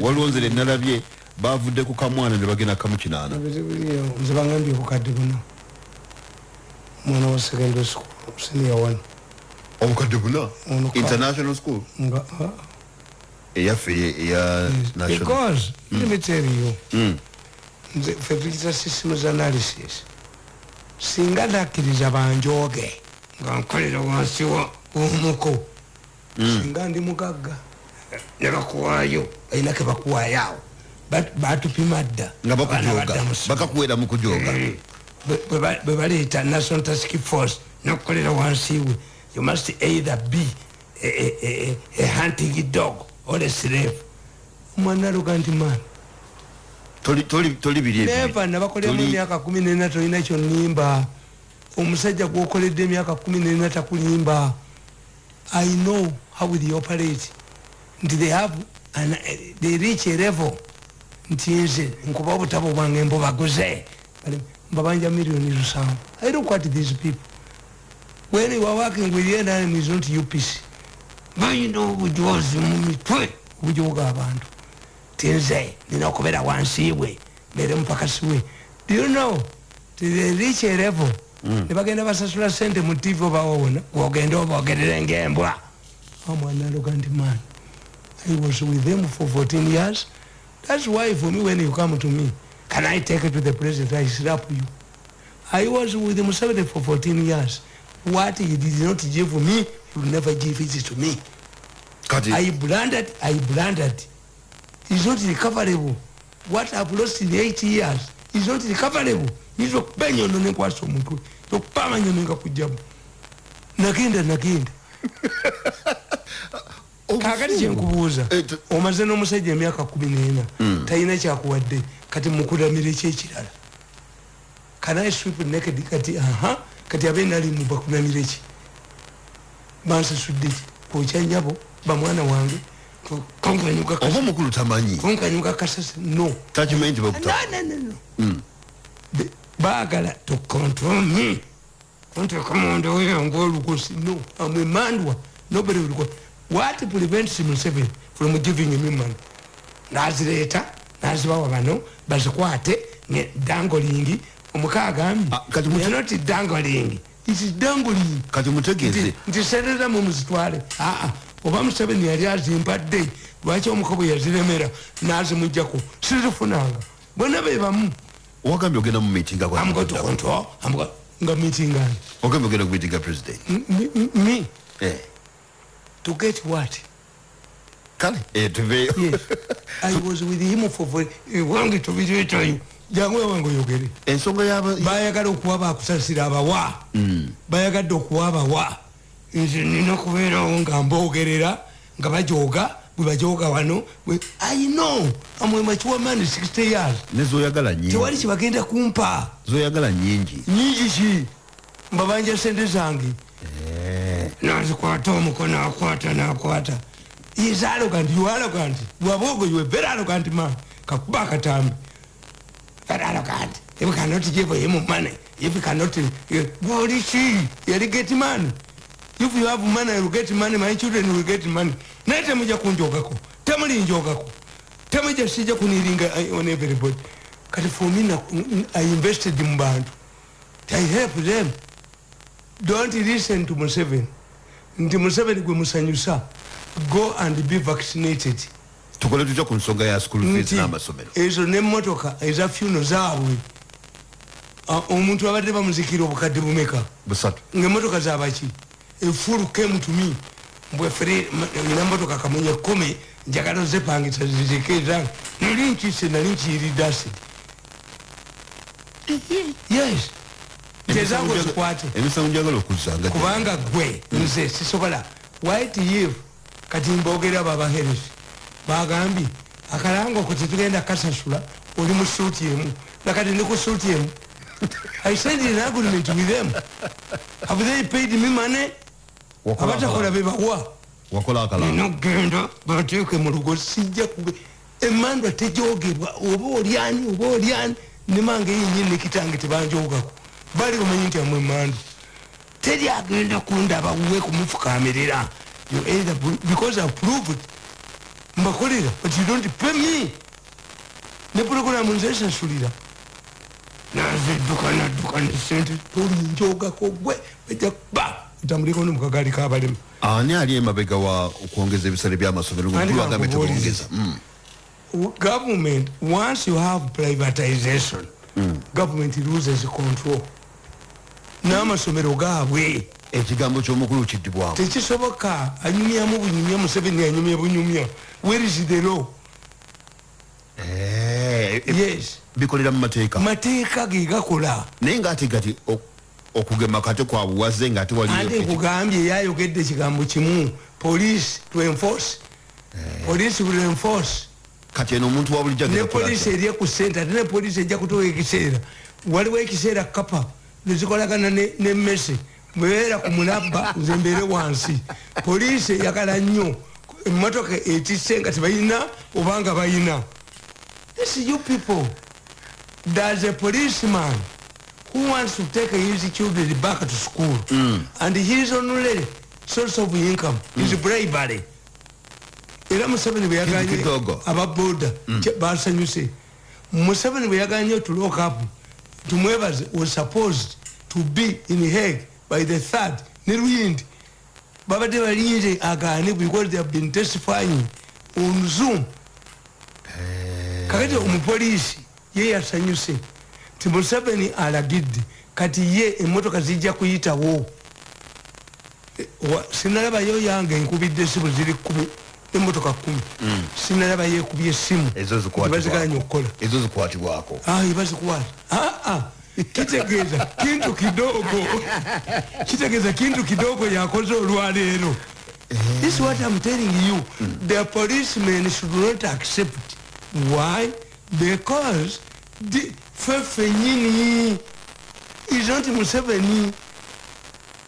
waliwo nzire nalabye bavudde ku kamwana ne bagenda kamu kinaana. Nze bagambye obukadde buno mwana wa secondary school senior one. Obukadde buna international school? Nga eyaffe eya because Mm. let me tell you. Mm. nze ffe tuyita systems analysis. Singa nakkiriza banjooge nga nkolera wansi w'omuko. Singa ndi mugagga ne bakuwaayo balina ke bakuwaayo awo Bat- batupima dda nga bakakuwera mu kujoga Eh, bwe- bwe ba- bwe baleeta national task force nokukolera wansi we you must either be a, a, a, a hunting dog or a slave. Omwana aluga nti ebyo. neva nabakoleramu Toli- emyaka kumi nena tolina kyonimba. Omusajja gwokoledde emyaka kumi nena takulimba. I know how they operate nti they have an, they reach a level nti nze nkuba obutabo bwange mbubaguze mbabanja miliyoni lusanvu. I don't quite these people. When you are working with the enemy is not upc balina obujozi mu mitwe obujoga abantu tinze nina okubeera wansi we mbere mupakasi we. Do you know reach a level ne bagenda basasula sente mu tv obawona gwogenda obogerere ngaembwa omwana aloga nti man i was with them for 14 years that's why for me when you come to me can i take it to the president i slap you i was with museveni for 14 years what he did not give me he will never give it to me kati I blundered, I blundered. It's not recoverable. What I've lost in eight years is not recoverable. So mtu. So pama nyono nga kujabu. Nagenda nagenda. Kakati kye nkubuuza t- omaze n'omusajja emyaka kumi n'ena Mm. talina kyakuwadde kati mukulamira ekyekirala kanaye sweep naked? Kati aha kati abe nali mubakulamira eki bansasudde ki? Okyanyabo bamwana wange oba omukulu tamanyi? Konkanyuka kasasi no. Takimanyi nti bakuta no no no no. Mm. Be- baagala to control me. Kunteeka munda weyo ngaolugosi no amwemandwa nobody will go what prevents Museveni from giving me money? Nazireeta nazibawa bano bazikwate ne dangoling omuka agambye Ah, mu- "We are not dangoling it is dangoling kati mutegeeze. Nti nti sereza mumuzitwale aa oba museveni yali azimpadde lwaki omuka bwe yaziremera? Nazimugjako sizifunanga. Bonna bebamu wagambye ogenda mu meeting ako- amugotokonto nga meeting ani ogambye ogenda ku meeting ga president? M- m- me? Eh, to get what? Kale eh, yes. I was with him for for wange tubireetayo jangu ewange oyogere. Ensonga yaba bayagala okuwa bakusasira abawa. Bayagadde okuwa abawa. Nze nina kubeerawo nga mboogerera nga bajoga bwe bajoga wano i know. Amwemakiwamani 60 years. Nezoyagala nyingi tewali kyebagenda kumpa. Zoyagala nyingi nyingi ki? Mbabanja sente zange nazikwata omukono akwata nakwata is arrogant you arrogant wabogo you are very arrogant man kakuba akatambi very arrogant if you cannot give him money if cannot gwoli ki yali get money. If you have money you get money. My children will get money. Naye temuja kunjogako temulinjogako temuja sija kuniringa uh, on everybody. Kati for me i invested mu bantu. I help them don't listen to museveni. Nti museveni gwe musanyusa go and be vaccinated. Tukole tutya ku nsonga ya school fees nti n'amasomero. ezo nemotoka eza fyuno zaabwe. Ah, omuntu abadde bamuzikira obukadde bumeka? Busatu. Ngaemotoka zabaki efulu came to me. Mbwefere nina motoka kamunye kumi njagala ozepangisa zizike zange nali nkise nali nkiyiridde acid yes tezange ozikwate emisango gyagala okuzanga kubanga gwe nze sisobola. White eve kati mbogera abo abaheresi bagambye akalanga oko tetugenda kasasula oli mu suuti emu. Nakati ndi ku suuti emu. I said in agreement with them. Have they paid me money? Abatakola bebawa. Ninogenda bateeke mu lugo sijja emandwa tejogerwa oba olyani oba olyani nemange yenyini nekitange tebanjogako bali omanyi nti amwe emandwa teri agenda kundaba we kumufukamirira You either because i proved mbakolera but you don't pay me. Ne puroguramu nze sasulira nazedduka nadduka nesente tolinjogako gwe bajja ba otambuleko nomukagali kabalema ani ali emabega wa okwongeza ebisale byamasomero bakubuuliriza. tebongeza government once you have privatization government loses control n'amasomero gaabwe. Ekigambo kyomukulu kiddibwako tekisoboka anyumyamu bunyumya museveni anyumya bunyumya. Where is the law? Eh, eh, yes. bikolera mu mateeka. Mateeka ge gakola. Naye ngaate gati okugema kate kwa buwaze ngaate ate waliyo nkugambye yayogedde ekigambo kimu. Police to enforce. Police will enforce. Kati eno omuntu wa bulijjo ne atya? eri ku sente ate ne poliisi ejja kutuwa ekiseera. Waliwo ekiseera kapa nezikolagana ne ne mesi bwebeera ku mulabba nze mbeere wansi. Poliisi eyagala nnyo. Emotoka etisse nga tebalina obanga balina this you people. There's a policeman who wants to take his children back to school. And his only source of income. Is bribery. Era museveni bwe yaganye Kintu kidogo. ababoda basanyuse. Museveni bwe yaganye tulokapu tumwebaze was supposed to be in hague by the third ne luyindi babadde balinze agaane because they have been testifying on zoom. Kakati omupoliisi ye yasanyuse ti museveni alagidde kati ye emotoka zijja kuyitawo. E, wa- sinalabayo yange enkubidde esimu ziri kumi emotoka kumi. Sinalaba yekubye esimu baziganye okukola. Ezo zikwatibwako. Bazikukwata aa kitegeeza kintu kidogo. Kitegeeza kintu kidogo yakoze olwaleero. This is what i'm telling you. The policemen should not accept. Why? Because the- ffe fenyini is not museveni.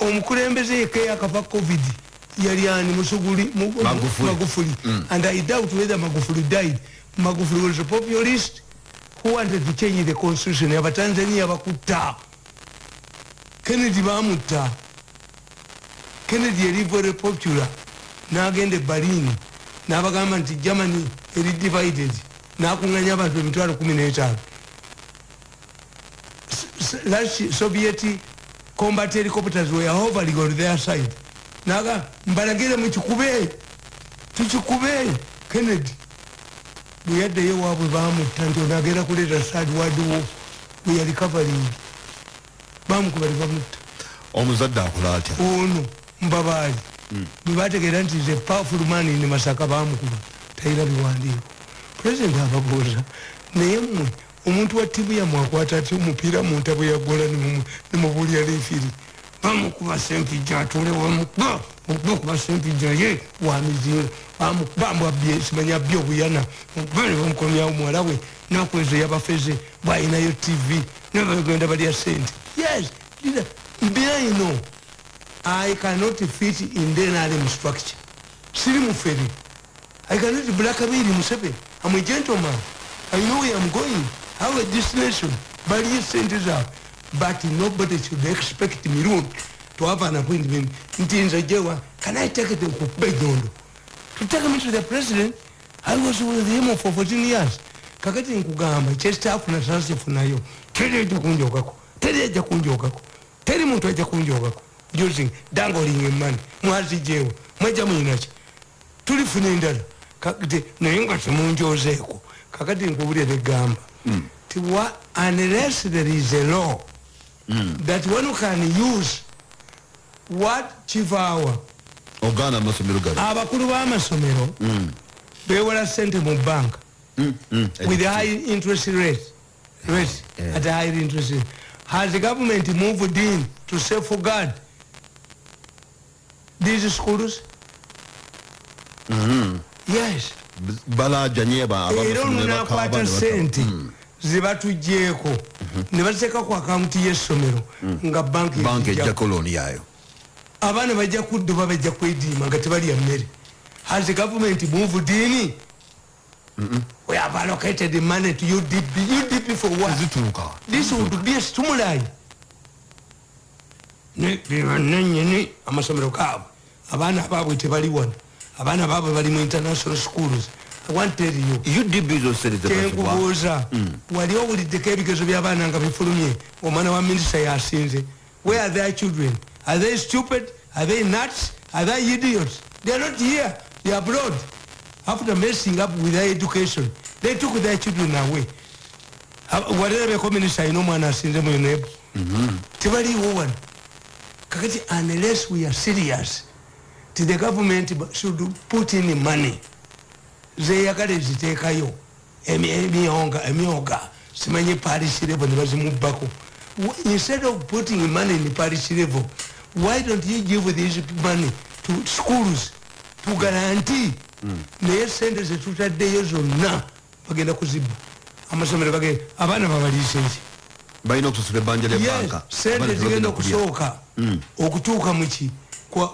Omukulembeze yekka yakava covid yali ani musuguli mu- mu- Magufuli. magufuli. And i doubt whether magufuli died. Magufuli was a populist who wanted to change the constitution. Abatanzania bakutta kennedy bamutta kennedy yali very popular. Nagenda ebalini nabagamba nti germany eri divided. Nakuŋanya abantu emitwalo 15 Russian- soviet combat helicopters were hovering on their side naga mbalagire mukikube tukikube kennedy. Bwe yaddeyo waabwe bamutta nti onagenda kuleeta third world war bwe yali covering. Bamukuba tebamutta omuzadde akola atya? Ono mbabaali. Bwe bategeera nti ze powerful man ne masaka bamukuba talina biwandiiko. Pulezidenti ababuuza naye mmwe omuntu wa ttiimu yammwe akwata atya omupiira mu ntabo yagola nemubuulya lefiri bamukuba sempijja atule wamukuba okuba sempijja ye wamizinga bambwabye simanya bye obuyana. Bane bamukomyawo muwala we nakwezo yabafeze bwayinayo tv nebagenda balya sente. Yes mbinaino i cannot fit in the nrm structure. Siri mufere i cannot blackmail museveni i'm a gentleman. I know where i'm going. Have a destination. Baliye sente zaabwe but nobody should expect mirundi to have an appointment. Nti nze jewa can i take it okukuba enyondo to take me to the president? I was with him for 14 years. Kakati nkugamba kyestaafuna sasifunayo teri ejja kunjogako teri ejja kunjogako teri muntu ajja kunjogako. Using dangoling emani mwazijeewo mwajja muyinaki tulifuna endala. Kakati naye nga temunjozeeko kakati nkubulira egamba ti wa unless there is a law that one can use what kivaawa ogaana amasomero gano abakulu b'amasomero bewola sente mu banka Mm, mm, with high interest rate, rate Yeah. at high interest rate. Has the government moved in to safeguard these schools? Yes. balajanye ba- era abamasomero ono ne bakaaba nakwata ne bata- sente Mm. Zebatugjeeko ne baziteeka ku akawunti y'essomero nga banki banka ejja- ejjako looni yayo abaana bajja kudduba bajja kwediima nga tebalya mmere. Has the government moved in we have allocated the money to udp udp for what? Zituuka this would be a stimuli. Nenyini amasomero gaabwe. Abaana abaabwe tebali wano. Abaana baabwe bali mu international schools i want to tell you udb zoserezebwa kyenkubuuza wali owuliddeko ebigezo by'abaana nga bifulumye. Omwana wa minisita yasinze. Where are their children? Are they stupid? Are they nuts? Are they idiots? They are not here. They are abroad. After messing up with their education. They took their children away. Walirabeko minisita alina omwana asinze mu unebu tebaliwo wano kakati unless we are serious ti the government should put in money zeyagala eziteekayo. Emyonga. Emyoga simanyi parish level ne bazimubbako. Instead of putting money in parish level why don't you give this money to schools to guarantee? Naye sente zetutaddeyo zonna bagenda kuzibba. Amasomero bagenda abaana babaliisa eki balina okusasula ebbanja lyebanka sente zigenda okusooka okutuuka muki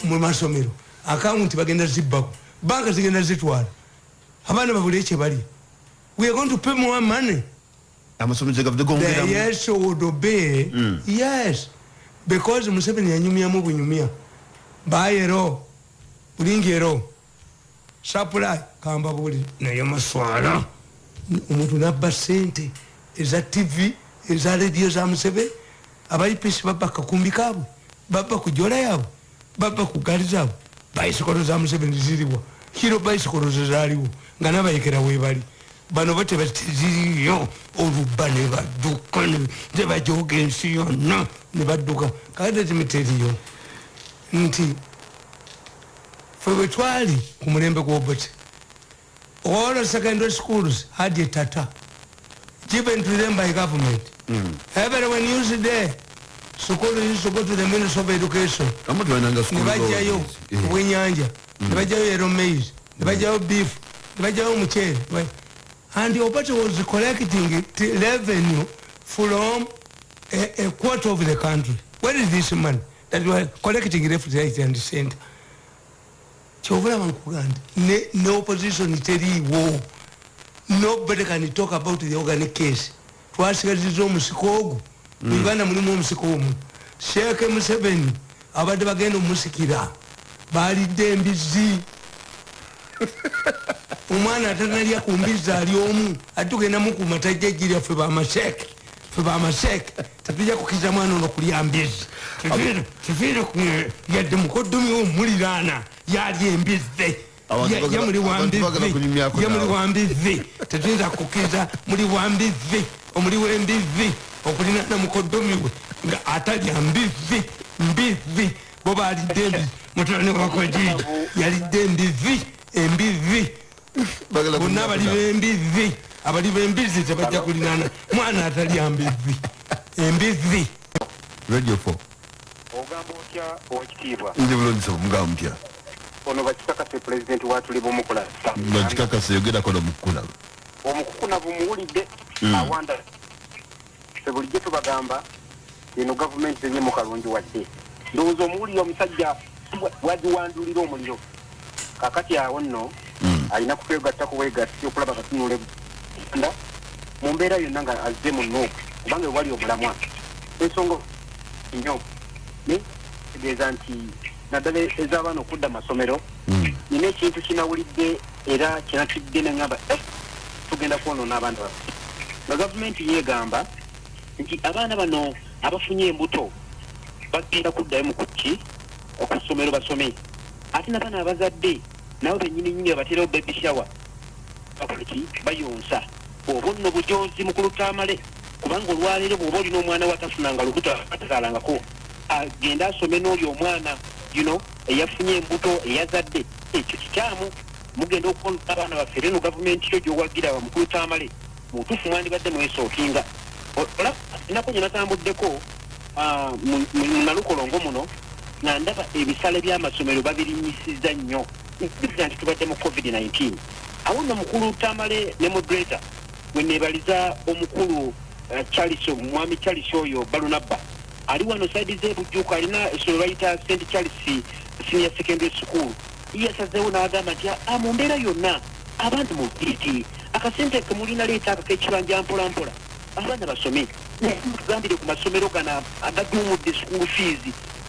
mu masomero. Akawunti bagenda zibbako. Banka zigenda zitwala abaana babule kyebali we are going to pay more money. Amasomero gavudde the gongeramu yes would obey yes. Because museveni yanyumyamu bunyumya bayero bulingiero supply. Kamba buli. Naye maswala. Omuntu nabba sente. Eza tv eza rediyo za museveni. Abaipisi babba kakumbi kaabwe. Babba ku jola yaabwe. Babba ku gaali zaabwe. Bayisikolo za museveni ziriwa. Kiro bayisikolo zezaaliwo nga nabayekera webali bano bo tebaziriyo oluba ne badduka ne bajoga ensi yonna ne badduka. Kakati timiteriyo nti fe bwe twali ku mulembe gwobote all secondary schools had a tata given to them by government. Everyone used there school used to go to the minister of education. Amu tebalinanga ne bajjayo obwenyanja ne bajjayo yero maize ne bajjayo beef ne bajjayo omuceere and opate was collecting revenue from a, a quarter of the country? Where is this money? That were collecting left right and center kyobulaba nkuganda. Ne, ne opposition teriiwo nobody can talk about the organic case. Twasigaziza omusiko ogwo. Mu uganda mulimu omusiko omu. Sheeke museveni abadde bagenda omusikira. Balidde embizi omwana atanalya ku mbizi ali omu ate tugendamu ku matajja ejirya ffe bamasheeke ffe bamasheeke tetujja kukiriza mwana ono kulya mbizi kifiire yadde mukoddomi omuliraana yalya embizi Abantu Ya- bagala- ya muli wa abantu bagala mbizi kunyumyako ya muli naawe. wa mbizi tetuyinza kukiriza muli wa mbizi omuli w'embizi okulinana mukoddomi we nga atalya mbizi mbizi bo balidde embizi mutabani wakojiji yalidde embizi embizi bonna abali bembizi abali bembizi tebajja kulinana. Mwana atalya mbizi embizi radio 4 ogamba otya owekitiibwa nze bulonzi omugamba mutya ono bakikakase pulezidenti watuli bumukola bakikakasa yogerako nomukula omukukuna bumuwulidde Mm. awanda. Fe bulijjo tubagamba eno gavumenti zenye mukalungi wadde. Ndowooza omuwulire omusajja wagiwandulira omuliro kakati awo nno alina kukwegatta kuwegatta okulaba katunula uganda mu mbeera yonna nga azze mu nuuku kubanga ewali omulamwa. Ensonga nnyo tegeeza nti naddala ez'abaana okudda mu masomero nina ekintu kinawulidde era kinatidde neŋamba tugenda kwonoona abaana baffe. Nga gavumenti yeegamba nti abaana bano abafunye embuto bagenda kuddayo mu kuki okusomero basome. Ate nabaana abazadde nabo benyini nyini abaterawo bebishawa bakoleki bayonsa. Oba nno bujozi mu kulutamale kubanga olwaleero bw'oba olina omwana watafunanga lubuto atazaalangako agende asome n'oli omwana you know eyafunye embuto eyazadde. Ekyo kikyamu. Mugenda okukola abaana baffe reno gavumenti yo gyowagira wa mukulutamale mutuufu mwandibadde mwesookinga olaba ennaku gye natambuddeko ah, mu- nalukolongo muno nga ndaba ebisale by'amasomero babirinyisiza nnyo nkiza nti tubadde mu covid-19. Awo nno mukulu tamale ne moderator we neebaliza omukulu eh, charles mwami charles oyo balunabba. Ali wano saidi zebujjuko alina essomero bayita st charles senior secondary school. Yasazeewo n'agamba nti "Ah, mu mbeera yonna abaana mubiti akasente kemulina leeta ako kekibanja mpolampola. Abaana basome. Tugambire ku masomero gano agaduumudde school fees.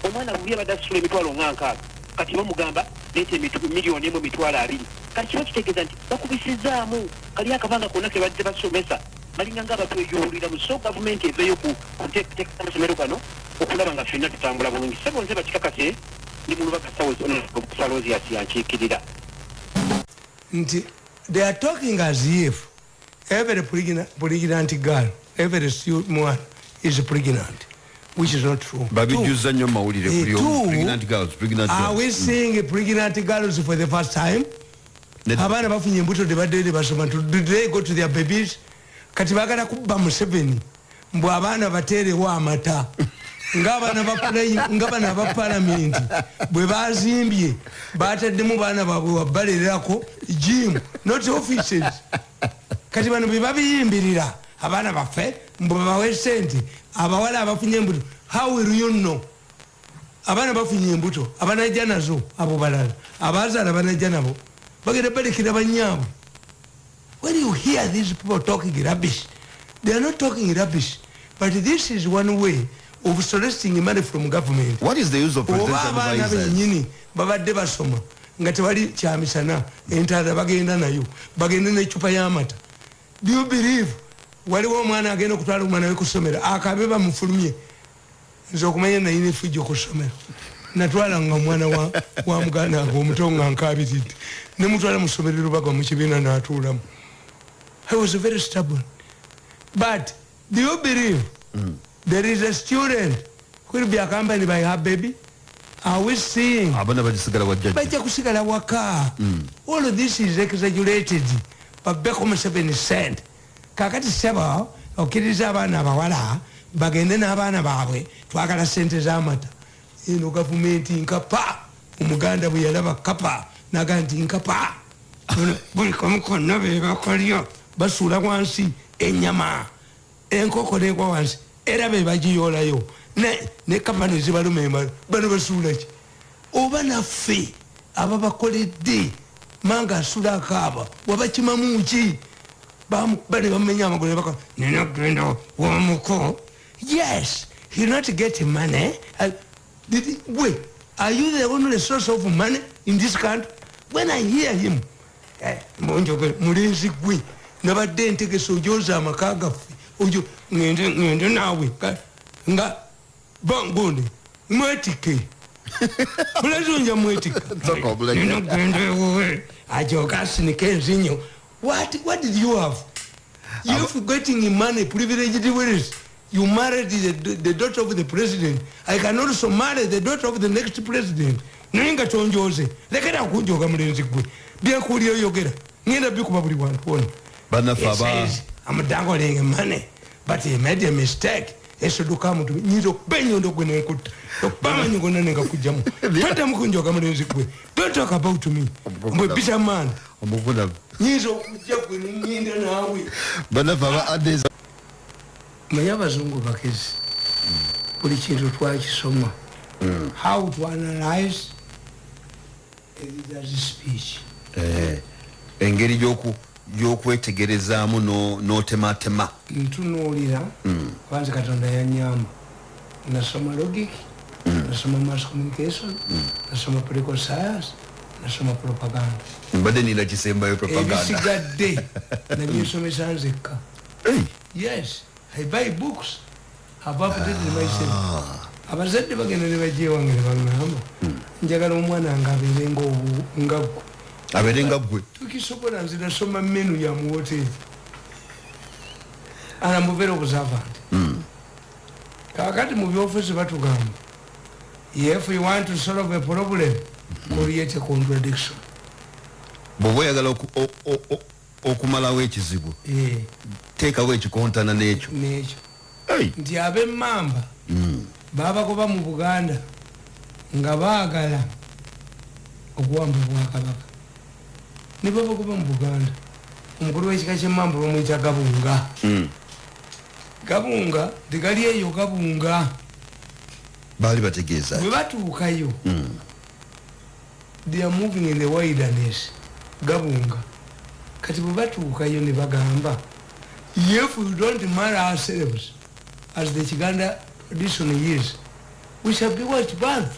Omwana buli abadde asasula emitwalo nga nkaaga kati bamugamba leeta emitu- miliyoni emu emitwalo abiri. Kati kiba kitegeeza nti bakubisizaamu. Kali akabanga konna ke badde basomesa. Balinga nga abatweyuwuliramu so gavumenti eveyo ku kuteeka amasomero gano okulaba nga ffenna tutambula bulungi. Sebo nze bakikakase ndi mu lubaga salozias yankiikirira nti they are talking as if every pregnant, pregnant girl every stu- mwana is pregnant which is not true. Babijjuza nnyo mawulire Eh, kuli omu, pregnant girls, pregnant are girls. we seeing pregnant girls for the first time? Abaana bafunye embuto tebadde basoma did they go to their babies? Kati bagala kubba museveni mbw abaana bateerewo amata ngaabaana ba palamenti bwe bazimbye bataddemu baana baabwe wabbalererako jim not offices. Kati bano bwe babiyimbirira abaana baffe mbwe babawe sente abawala abafunye embuto how will you know abaana bafunye embuto abanajja nazo abo balala. Abazaala banajja nabo bagenda balekera banyaabwe when you hear these people talking rubbish they are not talking rubbish but this is one way of soliciting money from government. What is the use of oba abaana benyini babadde basoma nga tewali kyamisana entaala bagenda nayo bagende necupa y'amata. Do you believe waliwo omwana agenda okutwala omwana we kusomero akabe bamufulumye. Nze okumanya nayina efujja okusomero natwalanga omwana wa, muganda nga omuto nga nkabiridde nemutwala musomero lubaga mukibiina natuulamu. I was very stubborn. But do you believe mm. there is a student will be accompanied by her baby? Are we seeing? Abaana bagisigala wajjajja bajja kusigala waka all of this is exaggerated. Babeko mu 7 cent kakati seba okkiriza abaana abawala bagende n'abaana baabwe twagala sente z'amata. Eno gavumenti nkapa omuganda bwe yalaba kapa naga nti nkapa. Buli kamu konna bebakolyo basuula wansi enyama enkoko negwa wansi era bebagiyolayo ne kapa nezibaluma embalo bano basuulaki oba naffe ababakoledde manga asula akaaba wabakimamuki bane bamenya amagulu baka ninagenda wamuko yes he not get money. Uh, did wait are you the only source of money in this country? When i hear him eh, monjoge mulenzi gwe nabadde entegesa ojoza amaka gaffe. Ojo ngende ngende naawe nga bangonde mwetike. Mulenzi onja mwetika obuleke. ninogenda ewowe ajoga asinika enzinyo what, what did you have? You forgetting money privileged willis you married the, the daughter of the president. I can also marry the daughter of the next president. Naye nga tonjoze lekera kunjoga mulenzi gwe byenkuuli oyogera ngenda bikuba buli wantu wona bannaffe He aba says, I'm dangling money, but he made a mistake. esoduka muntu nyinza okuba enyondo gwe nenkutta okuba amanyi gonna nengakujamu toddamu kunjoga mulenzi gwe don't talk about me. Mbwe bisaman omuvunavu nyinza okujja gwe nenyinda naawe bannaffe aba ades manyi abazungu bakezi buli kintu twakisoma how to analyze? A leader's speech engeri y'oku- y'okwetegerezaamu no- n'otematema ntunuulira kwanza katonda yanyamba nasoma logic nasoma mass communication nasoma political science nasoma propaganda. Mbadde nina kisembayo propaganda. Ebisigadde. Nabyesomesa nzekka. Yes. I buy books. Have updated myself. Abazadde bagenda ne bajja ewange ne baŋŋamba njagala omwana nga abeere nga ggwe. Abeere nga ggwe. Tukisobola nze nasoma menu ya muwoteri anamuvera obusavant kakati mu byofiisi batugamba if you want to solve a problem create a contradiction. Bw'oba oyagala okumalawo ekizibu teekawo ekikontana n'ekyo. Nekyo. Nti ab'emmamba babagoba mu buganda nga baagala okuwamba bwakabaka ne babagoba mu buganda. Omukulu w'ekika ky'emmamba bamwyita gabunga. Mm, gabunga tegali eyo gabunga. Baali bategeeza. Bwe batuukayo Mm. They are moving in the wilderness. Gabunga. Kati bwe batuukayo ne bagamba if we don't marry ourselves. As the kiganda tradition is we shall be what birth?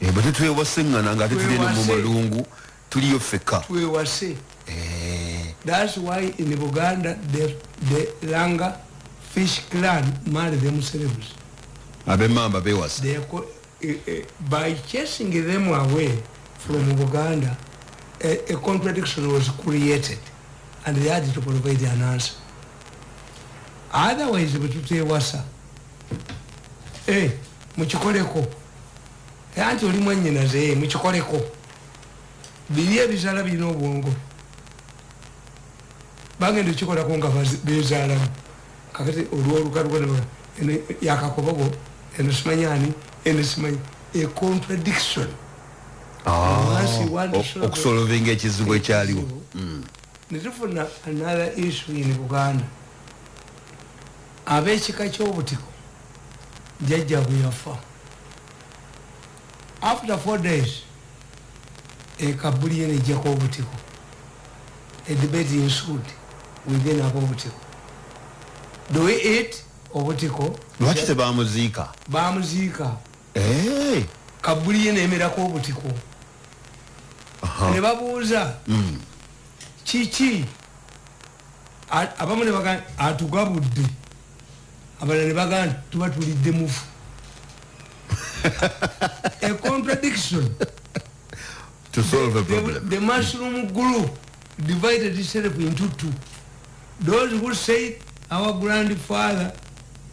Eh, bwe tetwewasengana nga ate tuli no mu Twewase. malungu tuliyo feka. Twewase Eh, That's why in Buganda the, the Langa fish clan marry themselves. abemamba bewasa Eh, eh, by chasing them away from Buganda, a, a contradiction was created and they had to provide an answer. Otherwise, betutewasa eh, mukikoleko. Eh, anti oli mwannyinaze eh, mukikoleko. Biri ebizala birina obwongo. Bagenda okikolako nga bazi- bezaalamu. Kakati olwolukaluka eno yakakobogo eno simanyani eno simanyi a contradiction it- okusolovinga ekizibu ekyaliwo. Netufuna another issue in buganda. Ab'ekika ky'obutiko jajja bwe yafa. After four days ekabuli ye nejjako obutiko. A debate ensued within ab'obutiko do we eat obutiko? Lwaki tebamuziika? Bamuziika Eh, kabuli ye nemerako obutiko. Aha. ne babuuza Mm. kiki? A- abamu ne bagaa atugabudde. Abalala ne bagaa nti tuba tulidde mufu. A contradiction. To solve a the, problem. the mushroom group divided itself into two. Those who said our grandfather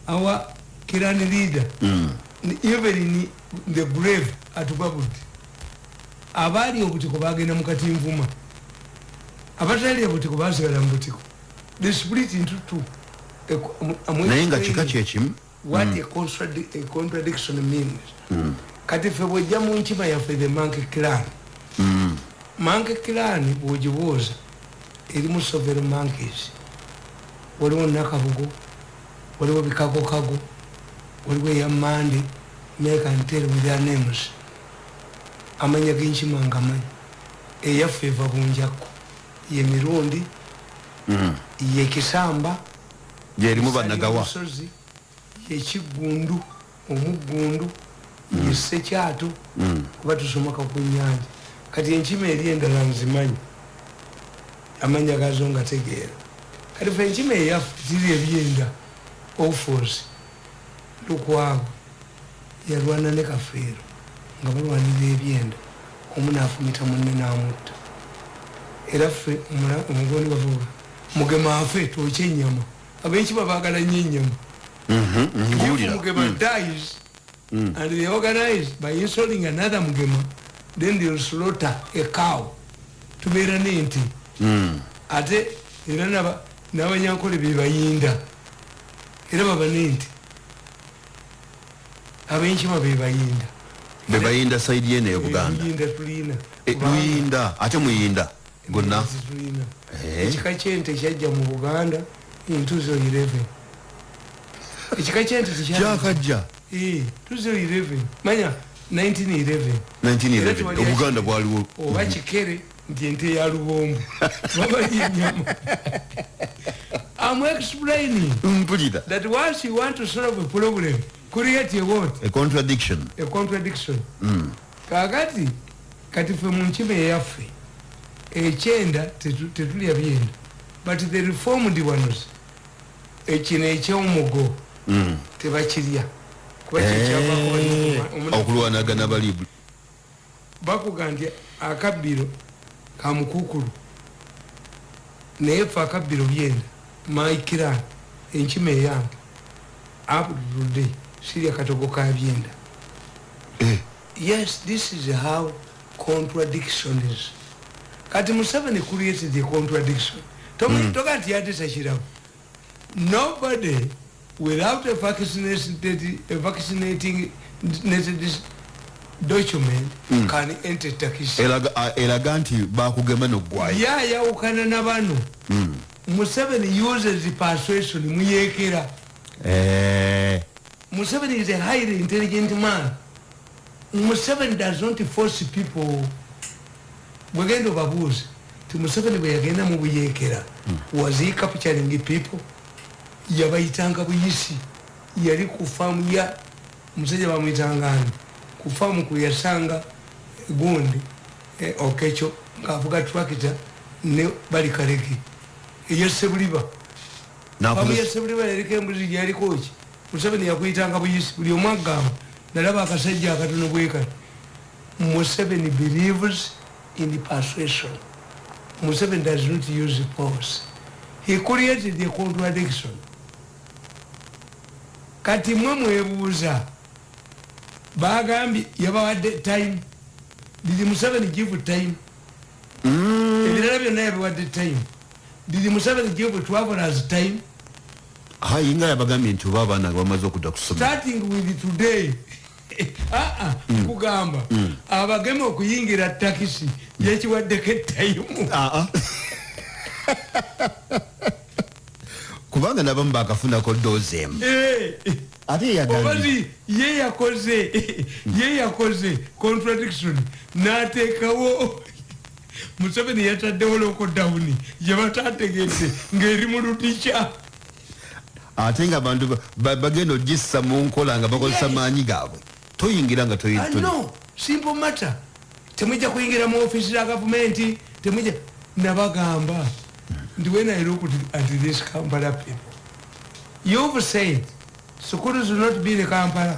our kiran leader Mm. Even in the grave atugabudde abaali obutiko bagenda mu katinvuma. Abatali obutiko basigala mu butiko. The split into two. Eku- amu- amu- naye nga kika kyekimu what a, contradi a contradiction means. Kati ffe bwojja mu nkima yaffe the manke clan. Mm. manke clan bwogibuuza erimu several monkeys. Waliwo nakabugo waliwo bikagokago waliwo eyamande make and tell with their names amanya genkima nga manyi eyaffe eva bunjakko ye mirundi Mm. ye kisamba gyerimu banagawa Musozi, yekigundu omuggundu yesekyato Mm. kuba tusomoka ku nyanja kati enkima eri endala nzimanyi. Amanya gazo nga tegeera. Kati fe enkima eyaffe ziri ebyenda ofos lukwago yalwana ne kafeero nga balwanira ebyenda omu nafumita munne namutta era ffe omugondi bavuga mugema afe twokya enyama abenkima bagala nnyo enyama Mhm, ngiwulira Mugema Mm. dies Mm. and they organize by installing another Mugema, then they'll slaughter a cow. Tubeera n'ente Mm. ate era naba- n'abanyankole be bayinda era baba n'ente ab'enkima be bayinda be bayinda saidi yene e buganda. Ebiyinda tulina. Luyinda ate muyinda. Gonna tulina Eh. ekika kyente kyajja mu buganda in 2011 ekika kyente kyakajja? Eh, 2011 manya 1911 Era 1911 tewali obuganda bwaliwo. Oba kikere nti ente ya lubombo. Babalya enyama I'm explaining that once you want to solve a problem create a what? A contradiction. A contradiction. Mm. kakati kati ffe mu nkima eyaffe ekyenda tetu- tetulya byenda but the reformed ones ekino ekyomugo Mm. tebakirya kuba kyekyavako Eh, banywa- okulwanagana bali bakuga nti akabbiro kamukukulu. Naye fe akabbiro byenda maikiran enkima eyange abudulde sirya katogo ka byenda Eh, yes this is how contradiction is. Kati museveni created a contradiction. Tomi- toga nti yatisakirawo nobody without a vaccinated, a vaccinating nated document can enter takisi eraga a- eraga nti bakugema noggwayo yayawukana na bano Mm. museveni uses persuasion muyekera Eh, museveni is a highly intelligent man. Museveni does not force people. Bwegenda obabuuza ti museveni bwe yagenda mu buyekera was he capturing people? Yabayitanga buyisi. Yali ku faamu ya musajja bamuyitanga ani kufamu kuyasanga gundi. Eh, okecho ngaavuga trakita ne balikaleke eyesebuliba famu yesebuliba yaliko embuzi gyalikoki museveni yakuyitanga buyisi buli omu agamba nalaba akasajja akatono bwekati museveni believes in persuasion. Museveni does not use force. He created a contradiction. Kati mwe mwebuuza bagambye yabawadde time. Didi museveni give time? Ebirala byonna yabiwadde time. Didi museveni give travelers time hayinga yabagambye nti oba abaana nga bamaze okudda kusoma starting with today. Aa kugamba abageme okuyingira takisi yekiwaddeko etayimu Aa. kubanga nabamu bakafunako doozi emu. Ate yagambye. Ye yakoze ye yakoze contradiction. N'ateekawo museveni yataddewo lokodawuni yebatategedde ng'eri mu lutikya ate nga abantu ba- ba- bagenda ogissa mu nkola nga bakozesa maanyi gaabwe. Toyingira nga no simple matter. Temwijja kuyingira mu ofisi za gavumenti temwijja nabagamba ndi when i look at this kampala people you've said schools will not be in kampala.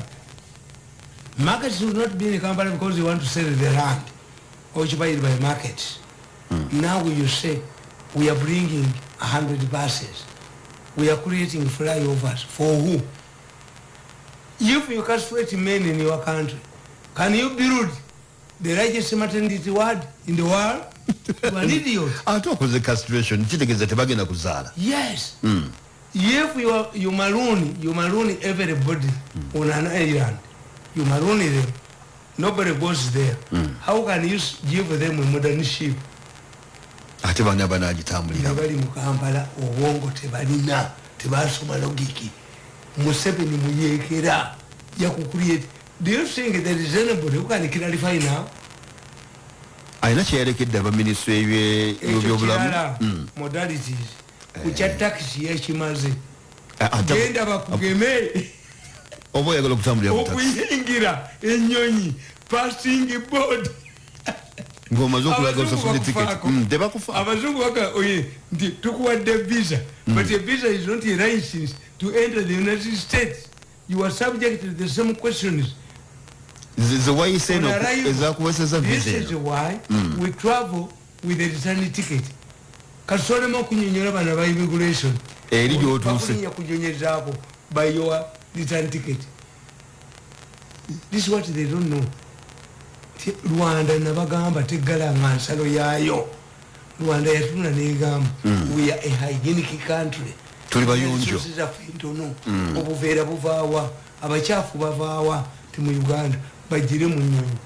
Markets will not be in kampala because you want to sell the land occupied by markets. Now you say we are bringing 100 buses we are creating flyovers for who if you castrate men in your country, can you build the largest maternity ward in the world? an idiot. ate okoze castration kitegeeza tebagenda kuzaala Yes. If you, are, you maroon, you maroon everybody on an island, you maroon them, nobody goes there. How can you give them a modern ship? Ate bana nga banagitambulira bali mu kampala obwongo tebalina tebasoma logiki museveni muyeekera yakucreate do you think there is anybody who can clarify now. Alina kyeyalekedde abaminisitule ekyo byobulamu kirala modalities. Kukya takisi yakimaze ate genda bakugeme. Oba oyagala okutambulira okuyingira enyonyi passing board ng'omaze okulaga Abazungu osasudde bakufaako. tiketi tebakufa abazungu baka oye nti tukuwadde visa. But a visa is not a license to enter the united states. You are subject to the same questions. Ze- ze wayise eno ezakuweseza this visa is eno. why we travel with a return ticket. Kasolemu okunyonyola bano ba immigration. Eri gy'otuuse. kunyonyezaako by your return ticket. This is what they don't know rwanda nabagamba tegalanga nsalo yaayo. Rwanda yatunula negamba we are a hygienic country. Tuli bayonjo. Zaffe ntono. Obuveera buvaawa abakyafu bavaawa ti mu uganda bagire mu nyonyi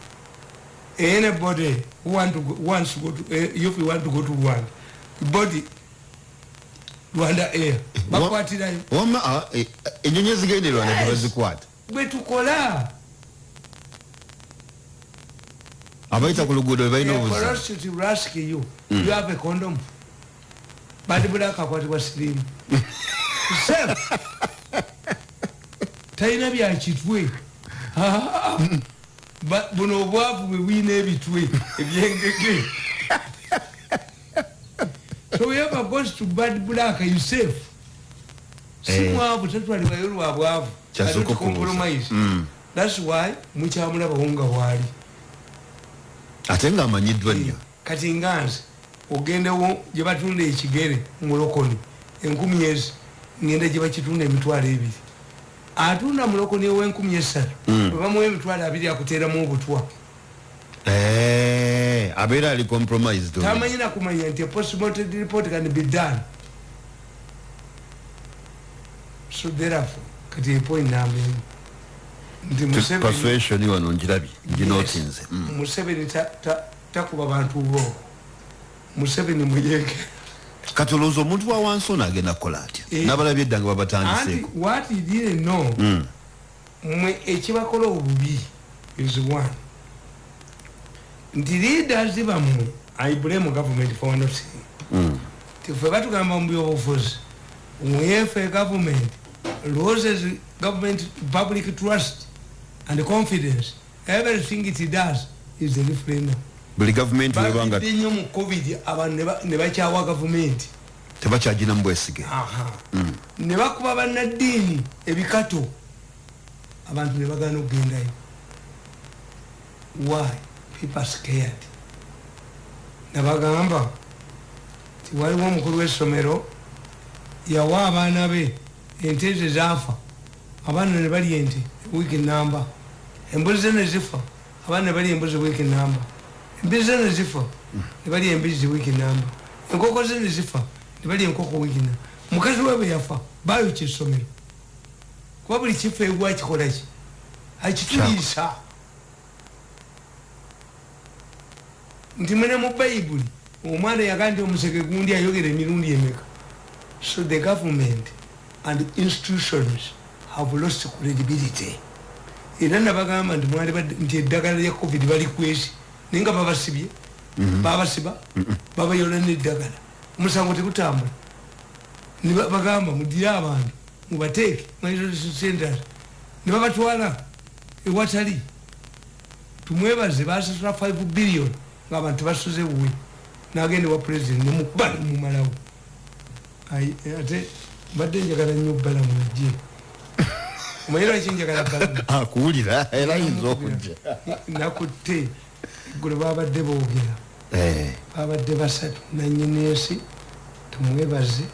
anybody who want to go, wants to go to, eh, if you want to go to rwanda body rwanda air bakwatirayo. wama ah, eh, enyonyi ezigenderwa Yes. tebazikwata. Bwe tukola abayita ku luguudo bebalina obuzibu porosity will ask you you have a condom badi bulaka akwatibwa sirimu Safe. talina byakitwe buno obwavu bwe bwina ebitwe ebyengege so whoever goes to bad black you safe si Eh. tatwalibwayo lwa bwavu Kyasooka I don't okubuuza. compromise. Mm. thats why mukyamulabawo nga waali ate ngaamanyiddwa nnyo kati nganze ogendewo gye batunda ekigere mulokoni enkumi ezi ngenda gye bakitunda emitwalo ebiri. Atunda mulokoni ow'enkumi esatu webamuwa emitwalo abiri akuteeramu obutwa. Abeera ali compromised tamanyi nakumanya nti postmortem report can be done. So therefore kati epoint Museveni- persuasion wano ngirabye Yes. nginotinze museveni ta- ta- takuba bantu bwoko museveni muyeke kati olowooza omuntu wa wansi ono agenda kukola atya? Eh. n'abalabye edda nga anti babatandiseeko what he didn't know? Mm. mwe ekibakola obubi is one. Nti leaders bammwe i blame government for one thing Mm. tife batugamba mu byobufuzi mwefe government loses government public trust and confidence everything it does is a referendum buli gavumenti webanga nnyo mu covid abantu ne ba- ne bakyawa gavumenti. tebakyaginamu bwesige. Aha. ne bakuba bannaddiini ebikato abantu ne bagana okugendayo. Why? People scared. Nabagamba ti waliwo omukulu w'essomero yawa abaana be ente ezo zaafa. Abaana ne balya ente wiiki namba embuzi ze ne zifa abaana ne balya embuzi wiiki namba embizi ze ne zifa ne balya embizi wiiki namba enkoko ze ne zifa ne balya enkoko wiiki namba mukazi we bwe yafa bayokya essomero kuba buli kifo egwa kikolaki akituliisa nti mwene mu bayibuli omwana yaga nti omuseke gundi ayogera emirundi emeka? So the government and institutions have lost credibility. Era nabagamba nti mwali badde- nti eddagala lya covid balikwesi naye nga babasibye. Babasiba babayola neddagala. Omusango tegutambula. Ne ba- bagamba mudire abantu mubateeke centers ne babatwala ewatali. Tumwebaze basasula 5 billion ngaabantu basuze buwe nagenda ewa president nemukuba nemumalawo Ai, ate mbadde njagala nnyo bbala munajje omanyi lwaki njagala bbala akuwulira era ayinza okujja nakutte eggulu babadde boogera Eh, babadde basatu nanyineesi tumwebaze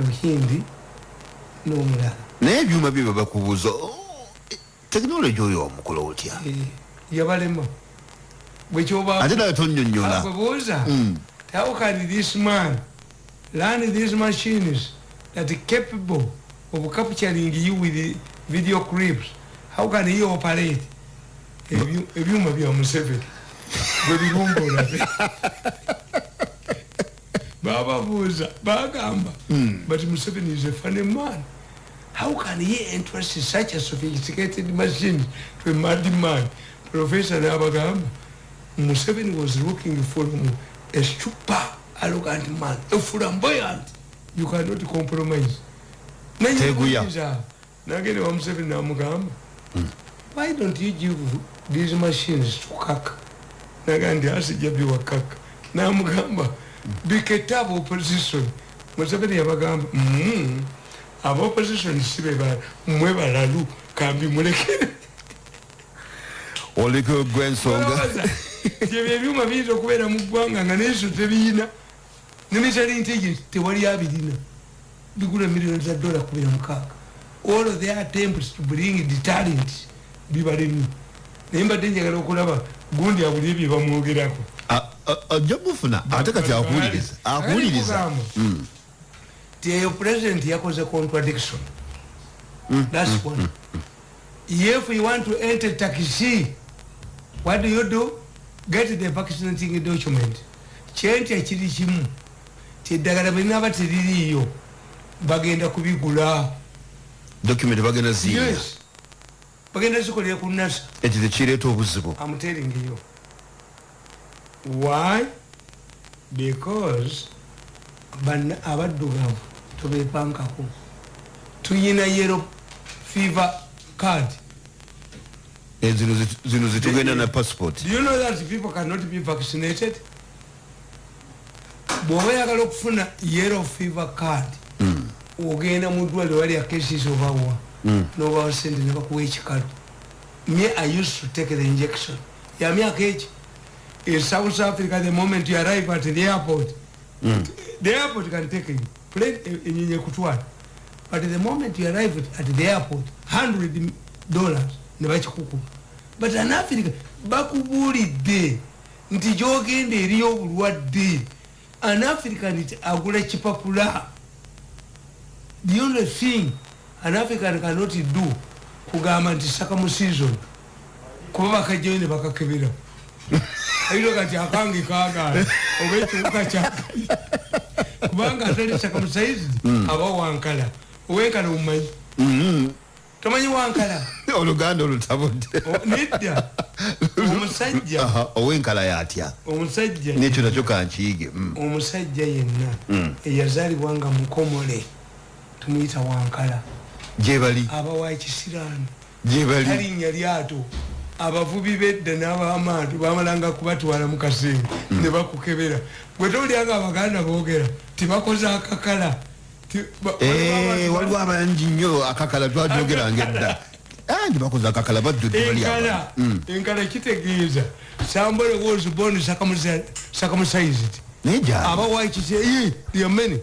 luhindi n'omulala naye ebyuma bye babakubuuza tekinologi oyo omukola otya? Eh, yabalema. Bwekyoba ate nawe tonyonyola bwebuuza Mm. how can this man learn these machines that capable of capturing you with video clips. How can he operate? Ebyu- ebyuma bya museveni. Bwe birumbola bababuuza bagamba but museveni is a funny man. How can he entrust such a sophisticated machine to a mad man? Professor nabagamba museveni was looking for a super arrogant man a flamboyant. You cannot compromise. Teguya. Nagende wa museveni namugamba why don't you give these machines to kaka? Naga ndi asijja biwa kaka. Namugamba biketaba opposition. Museveni yabagamba "Mm, aba opposition sibe mmwe balalu kambi mulekere. Oliko gwensonga Olowooza, nti ebyo ebyuma biyinza okubeera mu ggwanga nga neso tebiyina. Ne military intelligence tewali abirina. Bigula miliyoni za dola kubira mukaaga all of their attempts to bring deterrent bibalemu naye mbadde njagala okulaba gundi abuli ebyo bamwogerako ajja bufuna ate kati akuwuliriza akuwuliriza ti eyo president yakoze contradiction thats one if you want to enter taxi what do you do get the vaccinating document kyentya kiri kimu tyeddagala bwelinaba teririiyo bagenda kubigula document bagenda ziiya yes. Bagenda zikolera ku nasa eti tekireeta obuzibu. You. Why? Because ban abaddugavu tubepankako tuyina yellow fever card. Eh, zino zi- zitugenda na passport. Do you know that people cannot be vaccinated? Bw'oba oyagala okufuna yellow fever card ogenda mu ddwaliro walya cases obawa nobawa sente ne bakuwa ekikalu me i used to take the injection. Ya myaka eki in south africa the moment you arrive at the airport the airport can take you. Plane e- kutwala but the moment you arrive at- the airport 100 dollars ne bakikukuba but an africa bakubuulidde nti gyogenda eriyo obulwadde an african agula kipapula the only thing an african cannot do kugamba nti saka mu season kuba bakajjayo ne bakakebera. Ayiroga nti akange kagala oba ekiwuka kyakai kubanga atali saka musaizi aba wankala. Owenkala omumanyi? Tomanyi wankala? Oluganda olutabudde nedda. Omusajja. Owenkala yatya? Omusajja. Nekyo nakyo kankiyige mm. omusajja yenna eyazaalibwa nga mukomole tumuyita wankala. Gyebali aba wa ekisiraani gyebali talinnya lyato. Abavubi bedda n'abamaanyi bamalanga kubatwala mu kasinga ne bakukebera. Gwe tolyanga abaganda boogera tibakoze akakala. Eh, waliwo abangi nnyo akakala twajogeranga edda angi bakoze akakala baddudde bali enkala enkala kitegeeza sambole was born circumcised naye gyali? Abawakise yamene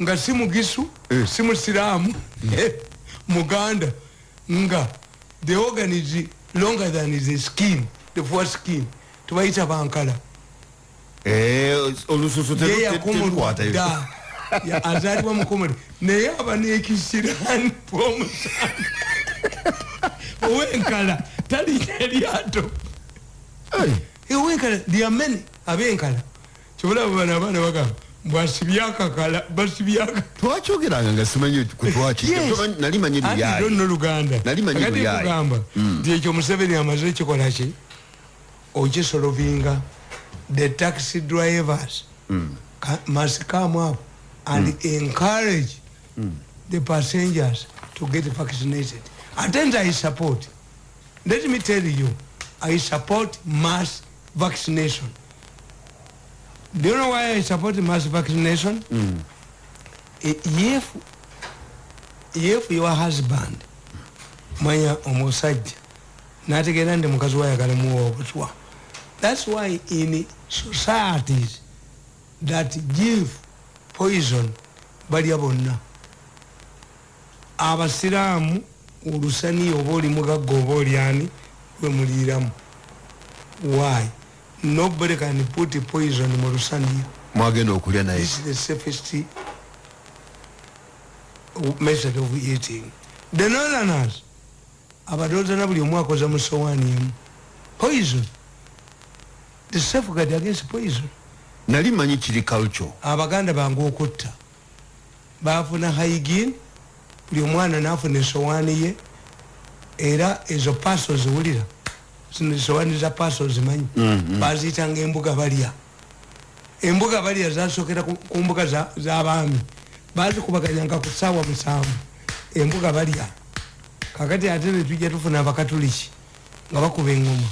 nga si mugisu Eh. si musiraamu eh, muganda nga the organ is longer than the skin the four skin tubayita bankala. Eh, olususu ye teru- yakomolwa terukwata dda Ya- azaalibwa mukomole naye aba nekisirani bwomusanga owenkala talina eryato. Ewenkala lyamene abenkala. Kyobulaba bano abaana bagamba twakyogeranga nga simanyi kwetwaki nali manyi lyayi no luganda Nali manyi Kakati luyaayi. nkugamba nti ekyo museveni amaze ekikola ki? Okisolovinga the taxi drivers. Ka- must come up and encourage the passengers to get vaccinated. Attend i support. Let me tell you i support mass vaccination do you know why i support mass vaccination? I- if if your husband manya omusajja nategeera nti mukazi wayagala muwa obutwa thats why in societies that give poison balya bonna. Abasiraamu olusaniya oba oli mugagga oba olyani lwemuliiramu why nobody can put poison mu lusaniya mwagenda okulya naye. This is the safest method of eating. The northerners abadoozana buli omu akoza mu sowaani emu poison. The safeguard against poison. Nali manyi kiri culture. Abaganda bange okutta. Bafuna haigin buli omwana nafuna esowaani ye era ezo paso ziwulira zino esowaani za paso zimanyi. Baziyitanga embuga balya. Embuga balya zasokera ku mbuga za- z'abaami bazikubaganyanga ku saawa musanvu. Embuga balya. Kakati ate netujja tufuna abakatuliki nga bakuba engoma.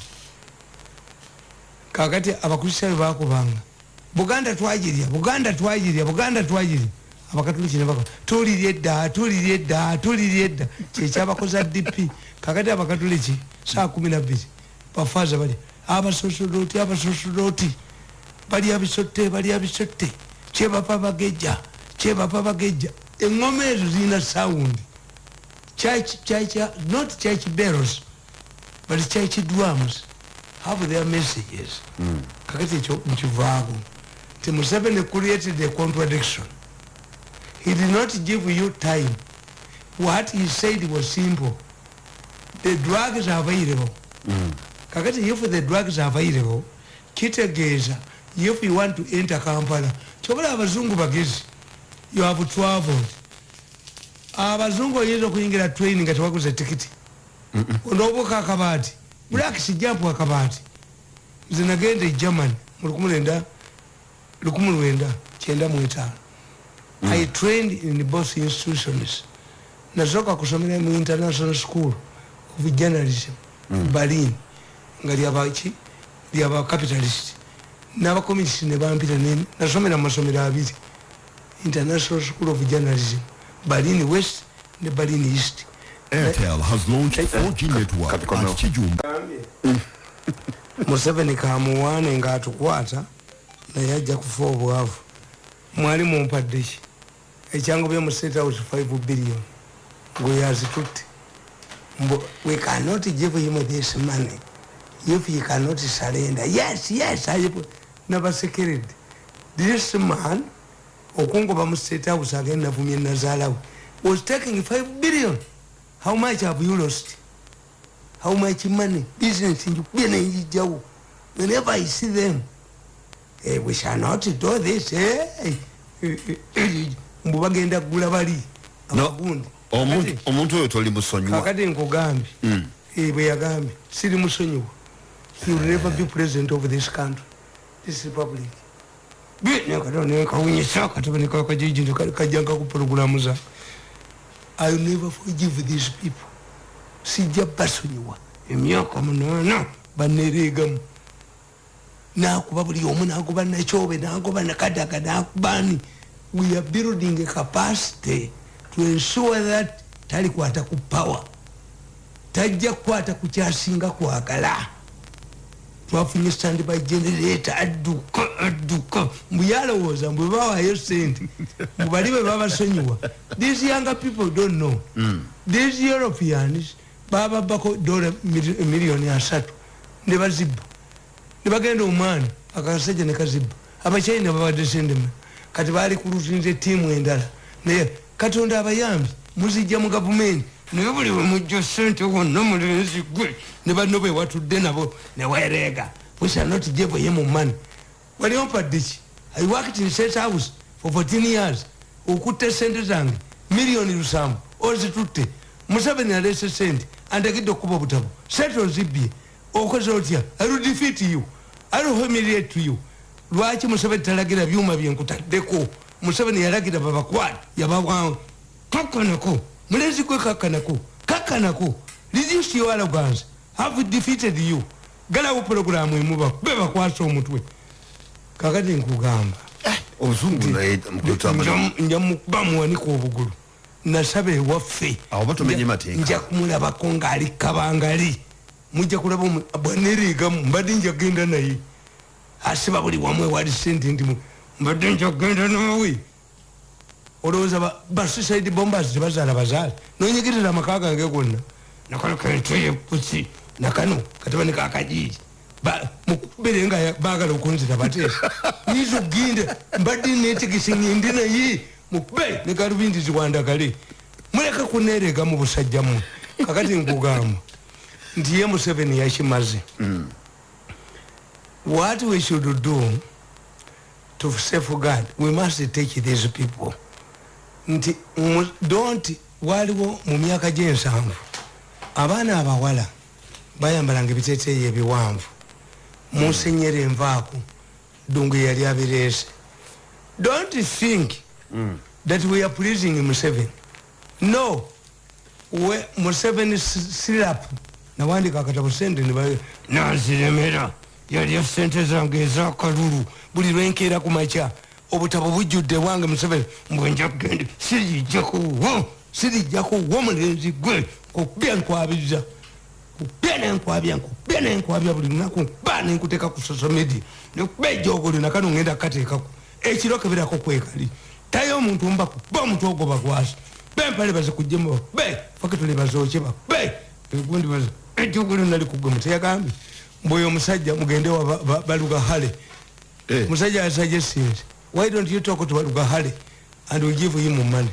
Kakati abakristaayo bakubanga. Buganda twagirya buganda twagirya buganda twagirya. Abakatuliki nebaka tulirya edda tulirya edda tulirya edda. Kyekyabakoza dp kakati abakatuliki saa kumi nabbiri bafaaza balya abasosoloti abasosoloti balya bisotte balya bisotte kyebapa bagejja kyebapa bagejja. Eŋoma ezo zirina sawundi not church bells but church drums have their messages. Kakati ekyo nkivaako. Nti museveni created a contradiction. He did not give you time. What he said was simple. The drugs are available kakati if the drugs are available kitegeeza if you want to enter kampala kyobola abazungu bagezi. You have traveled. Abazungu oyinza okuyingira train nga tewaguza tikiti onoobuuka akabaati bulakisi jampu akabaati nze nagenda e germany mu lukumi lwenda kyenda mu etaano. I trained in both institutions. Nasooka kusomera mu international school of journalism berlin nga lyabaki lyaba capitalist. N'abacommunist ne bampita nasomera mu masomero abiri. International school of journalism. Berlin west ne berlin east. Airtel has launched 4G network at Kijumba. museveni kamuwaane ngaatukwata naye ajja kufa obwavu. Mwali mumpadde ki? Ekyangu bye mu state house 5 billion. Gwe yazitutte. We cannot give him this money if he cannot surrender yes yes I- nabasekeredde this man okungoba mu state house agenda navumye nazaalawe was taking 5 billion. How much have you lost? How much money? Business njikubye nenjijjawo whenever i see them eh, we shall not do this eh, eh, eh, eh, mbu bagenda kugula bali No, omuntu oyo toli musonyiwa. kakati nkugambye eh, bwe yagambye siri musonyiwa he will never be president of this country this republic. Nekawunyisa katabanekakajiji kajjanga kupulogulamuza i will never forgive these people. Sijja basonyiwa emyaka munaana banereegamu nakuba buli omu nagoba nakyobe nagoba nakadaga nakubani we are building a capacity to ensure that talikwata ku power. Tajja kukwata ku kyasinga kwagala twafunye standby generator adduka adduka. Mbu yalowooza mbwe bawayo sente mubali bwe babasonyiwa. These younger people don't know. These europeans bababako dola miliyoni asatu. Ne bazibba. Ne bagenda omwana akasajja ne kazibba. Abachina babadde sendema kati bali kulutinze tiimu endala. Naye katonda abayambi muzijja mu gavumenti naye buli wemujja sente wonna mulenzi gwe ne banno bwe watudde nabo newereega wisanotijeveye mu mani wali ompadde ki? I worked in state house for 14 years. Okutte sente zange miliyoni lusanvu ozitutte. Museveni alese sente andagidde okuba obutabo. Sente ozibbye okoze otya? Ill defeat you. Ill humiliate you. Lwaki museveni talagira byuma byenkutaddeko museveni yalagira babakwata yabawawo kakanako mulenzi gwe kakanako kakanako reduce your arrogance have defeated you. Galawo puroguramu emuba be bakwasa omutwe kakati nkugamba. Mukutamba nja bamuwanika obugulu. Nasaba ewaffe nja kumulabako ngaali kabangali. Mujja kulaba bwanereegamu mbadde njagenda naye. Asiba buli wamu ewali sente ndi mbadde njagenda naawe olowooza ba- ba suicide bombers tebazaala bazaale nonyigirira amaka gange gonna. Nakano kentoye pusi nakano katibani kakajiji mukubere nga bagala okunzita bateesa. Nyinza okugenda mbadde netegese ngende naye. Mukube ne galubindi ziwandagale. Muleka kuneerega mu busajja mmwe kakati nkugamba. Nti ye museveni yakimaze. What we should do to safeguard we must take these people nti mu- don't waliwo mu myaka gyensanvu abaana abawala bayambalanga ebiteteeyi ebiwanvu. Munsenyera envaako dungu yali abireese. Don't think that we are pleasing museveni. No. We museveni sirap nawandika akatabo sente naziremera yalya sente zange ezakalulu. Buli lwenkeera ku makya obutabo bujjudde wange museveni mbwenja kugende sirijjakuwo sirijjakuwo mulenzi gwe kubya nkwabiriza kubya nenkwabya nkubya nenkwabya buli lunaku ba nenkuteka ku social media. Nekuba ejogolo nakano ngenda kukateekako. Ekiro keberako kwekali. Tayo omuntu mbaku ba omuntu ogwo bakwasa bempale bazikujjemu be fakitole bazokye babe egundi baza ejogolo nali kugwe muteyagambye mbweyo omusajja mugende wa ba- ba- baluga hale Eh. musajja asuggested why don't you talk to hale and we give him money?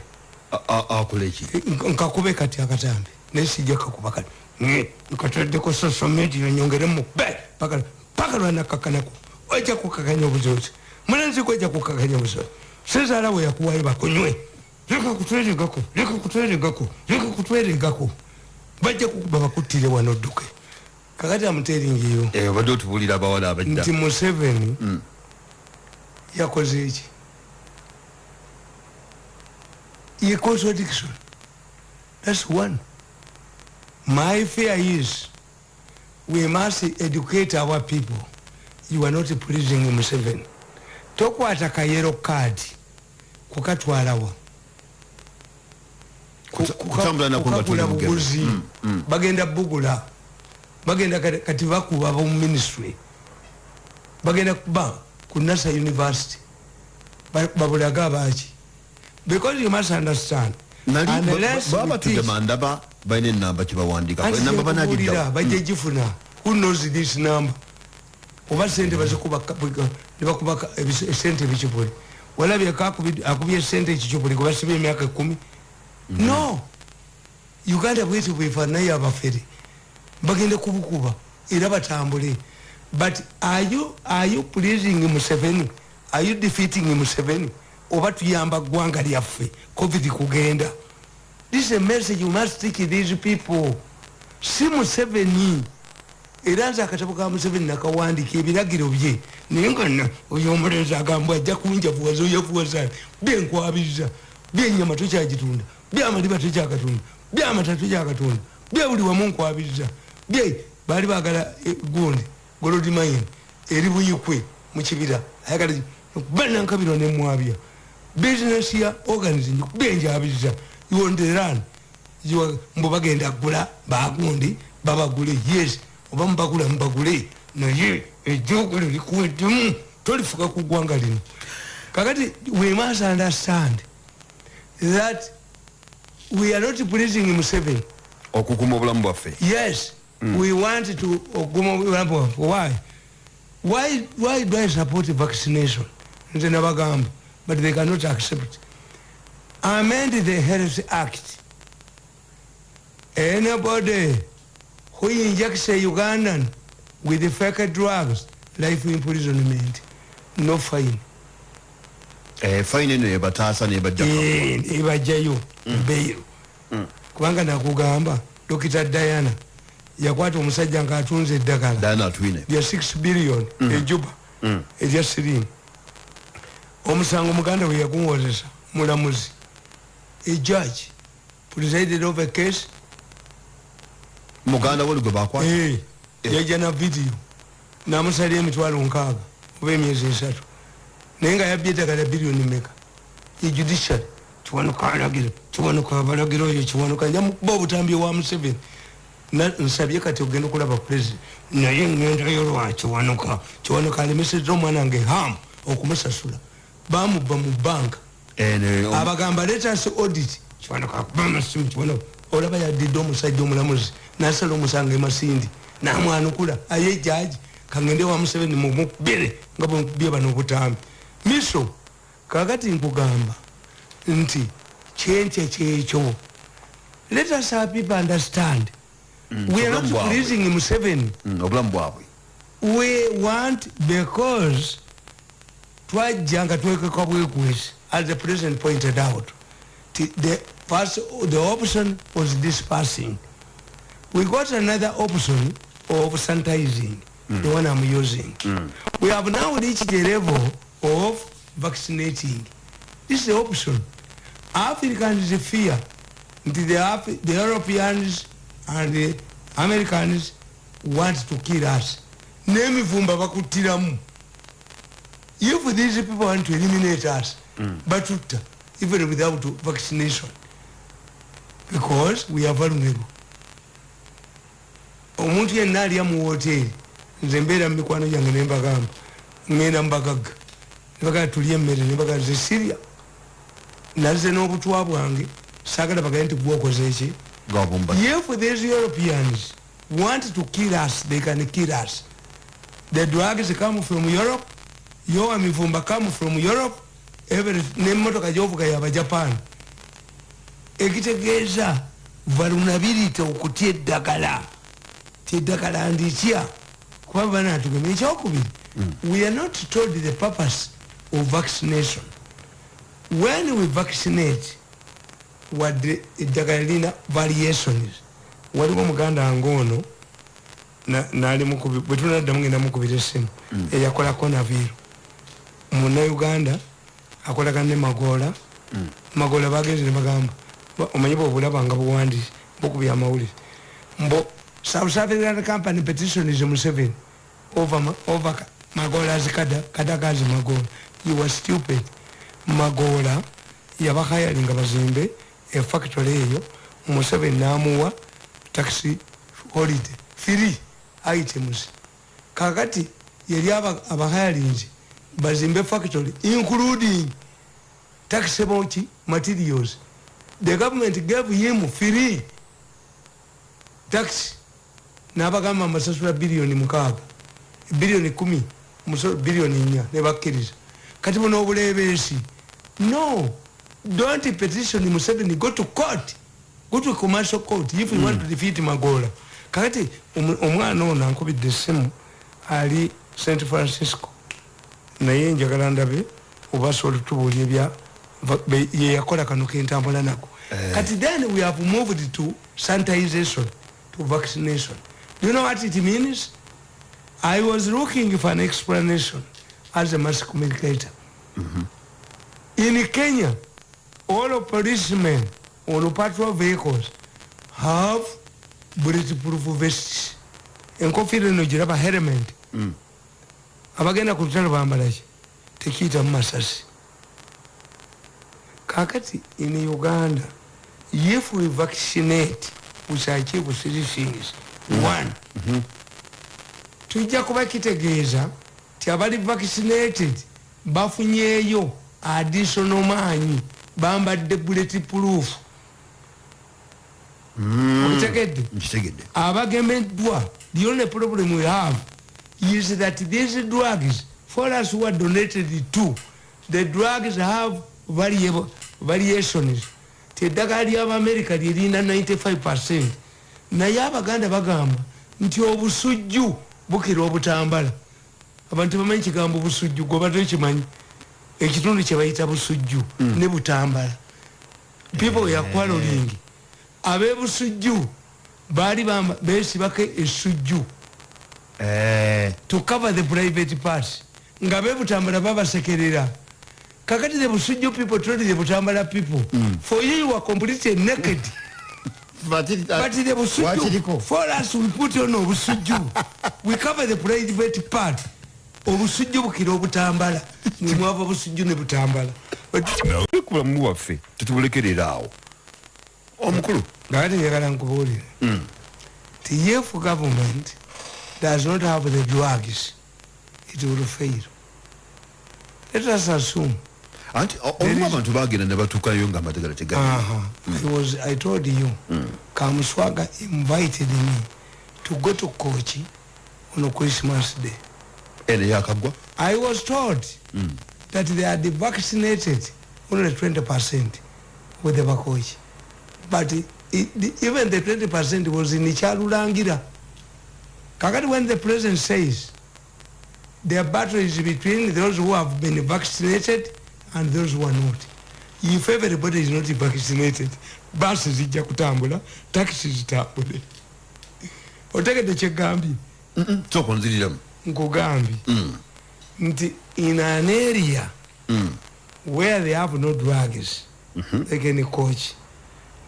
Nk- nkakube kati akatambi nesijja kakuba kati. Nye, nkataddeko social media nyongeremu be paka paka lwanakakanako ojja kukakanya obuzozi mulenzi gwe ojja kukakanya obuzozi sezaala we yakuwayo bakunywe leka kutweregako leka kutweregako leka kutweregako bajja kukuba bakuttire wano dduke kakati amuteringiyo obadde otubulira abawala abajja nti museveni yakoze eki ye contradiction thats one. My fear is we must educate our people. You are not pleasing museveni. Tokwata kayero kadi kukatwalawa Ku- Kuta- kuka- kutambula nako nga kukagula tuli mugero. buguzi bagenda bugula. Bagenda kati- kati bakuba bomu ministry. Bagenda kuba ku nasa university. Ba- babulaga abaki because you must understand baba batudde teach- mandaba balina enamba kyebawandika Anti enamba kyekubuulira, banagidda bajja gifuna who knows this number? Oba sente bazikuba ka- bwe- nebakuba ka- ebis- sente ebikipuli walabye kakubid- akubye sente ekikipuli gwebasiba emyaka ekumi no! Uganda bweti bwefaanayo abafere bagende kubukuba era batambule but are you, are you pleasing museveni? Are you defeating museveni? Oba tuyamba ggwanga lyaffe covid kugenda. This is a message you must take these people. Si museveni era nze akatabo ka museveni nakawandika ebiragiro bye naye nga na oyo omulenzi agamba ajja kunjavuwaza oyavuwaza byenkwabiriza byenyama tokyagitunda byamaliba tokyakatunda byamata tokyakatunda byebuli wamu nkwabiriza bye bali bagala eh, gundi golodi mine eri buyikwe mukibira ayagala banankabiro nemwabya business ya organising kubenjabiriza yonderan mbu bagenda gula bagundi babagule yes. Oba mubagula mubagule naye ejjogo lirikuweddemu tolifuka ku ggwanga lino. Kakati we must understand that we are not pleasing museveni. Okukuma obulamu bwaffe. Yes mm. we want to oguma bwaffe why? Why why do i support vaccination? Nze nabagamba but they cannot accept. Amend the health act. Anybody who injects a ugandan with fake drugs life imprisonment no fine. Eh, fine eno ebataasa nebajja Eh, ebajjayo beiro kubanga nakugamba dokita diana yakwata omusajja ngaatunze eddagala. Lya 6 billion ejuba erya sirimu omusango muganda we yaguwozesa mulamuzi ejaji presided of a case. Muganda we gwe bakwata? Eh, yajja na vidiyo namusalya emitwalo nkaaga oba emyezi esatu. Naye nga yabbye eddagala biliyoni meka ejudiciary kiwanuka alagiro kiwanuka abalagiro oyo kiwanuka njamukuba obutambi wa museveni nsabye kati ogenda okulaba president naye ngendayo lwa kiwanuka kiwanuka alemeseza omwana nge ham okumusasula. Bamubba mu banka. Abagamba letas audit. Kiwanuka akuba amasimu kiwanuka olaba yadidde omusajja omulamuzi nasala omusanga emasindi namwanukula. Aye jaji kangende wa museveni mumukubire nga bwemukubye bano obutambi miso kakati nkugamba nti kyenkye kyekyo. Let us have people understand Mm, we are not pleasing museveni. Mm, obulamu bwabwe we want because twajja nga twekeka bwekwesi as the president pointed out the, first, the option was dispersing. We got another option of sanitizing mm. the one i'm using. Mm. We have now reached the level of vaccinating. This is the option. Africans fear. The, the europeans and the americans want to kill us. N'emivumba bakuttiramu if these people want to eliminate us batutta even without vaccination because we are vulnerable. Omuntu yenna alya mu woteeri nze mbeera mu mikwano gyange nembagamba ngenda mubagagga nebagamba tulya emmere nebagamba ze sirya. Nazze n'obutwa bwange saagala bagaye nti gwokoze eki if these europeans want to kill us. They can kill us. The drugs come from europe. Yowa mivumba come from europe. Every nemotoka gyovuga yaba japan. Ekitegeeza vulnerability okutya eddagala. Tyeddagala nditya kuba banatugema ekyokubiri we are not told the purpose of vaccination. When we vaccinate wadde eddagala lina variations waliwo muganda wange ono na- nali mukubi- bwe tunaddamu ngenda mukubira essimu eyakola konaviru munauganda akolagana ne magoola. Magoola bagenze ne bagamba "Ba- omanyi bwobulaba nga buwandisi bukubya amawulire. Mbo south african company petitionis museveni over, ma- over ka- magoolas kada kadagazi magoola. You were stupid. Magoola yabahayalinga bazimbe efactory eyo museveni namuwa taxi holiday free items. Kakati yali aba- abahayalinzi bazimbe factory including taxable materials. The government gave him free tax nabagamba amasasula biliyoni mukaaga biliyoni kumi biliyoni nnya nebakkiriza kati buno obulebeesi no don't petition museveni go to court. Go to commercial court. If you want to defeat magola. Kakati omu- omwana ono ankubidde essimu ali st francisco. Naye njagala ndabe oba sobola tubuulya ebya va- be- ye yakola kano kentambula nako. Kati then we have moved to sanitization to vaccination. Do you know what it means? I was looking for an explanation as a mass communicator in kenya all policemen on patrol vehicles have bulletproof vests. Enkofiira eno giraba helmet. Abagenda ku lutalo bambalaki tekiyitamu masasi. Kakati in uganda if we vaccinate we shall achieve three things one tujja kuba kitegeeza ti abali vaccinated bafunyeeyo additional maanyi bambadde bullet proof. Okitegedde? Nkitegedde. Abagemeddwa the only problem we have is that these drugs for us who are donated to the drugs have variable, variations. Teddagala ly'abamerika lyerinda 95 percent. Naye abaganda bagamba nti obusujju bukira obutambala. Abantu tebamanyi kigambo busujju gobadde kimanyi ekitundu kyebayita busujju ne butambala. People were quarreling abebusujju baali besibako esujju Eh, to cover the private part nga bebutambala babasekerera. Kakati the busujju people told the butambala people. For you you are completely naked. But the busujju for us we put on obusujju we cover the private part obusujju bukira obutambala. Nemwava busujju ne butambala. Ku bulamu waffe tetubulekerera awo. Omukulu? Ngakati njagala nkubuulire. Ti if government does not have the drugs it will fail. Let us assume. Anti olumu abantu bagenda ne batuukayo nga amategala tegali uh-huh. I told you Kamuswaga invited me to go to Kochi on Christmas day ene yakagwa I was told that they had vaccinated only 20% with the Bakochi. But it, it, even the 20% was in Chalulangira. Kakati when the president says the battle is between those who have been vaccinated and those who are not. If everybody is not vaccinated, basi zijja kutambula, taxi zitambule. Otegedde kyegambye? sooka onziriramu nkugambye nti in an area where they have no drugs like any coach.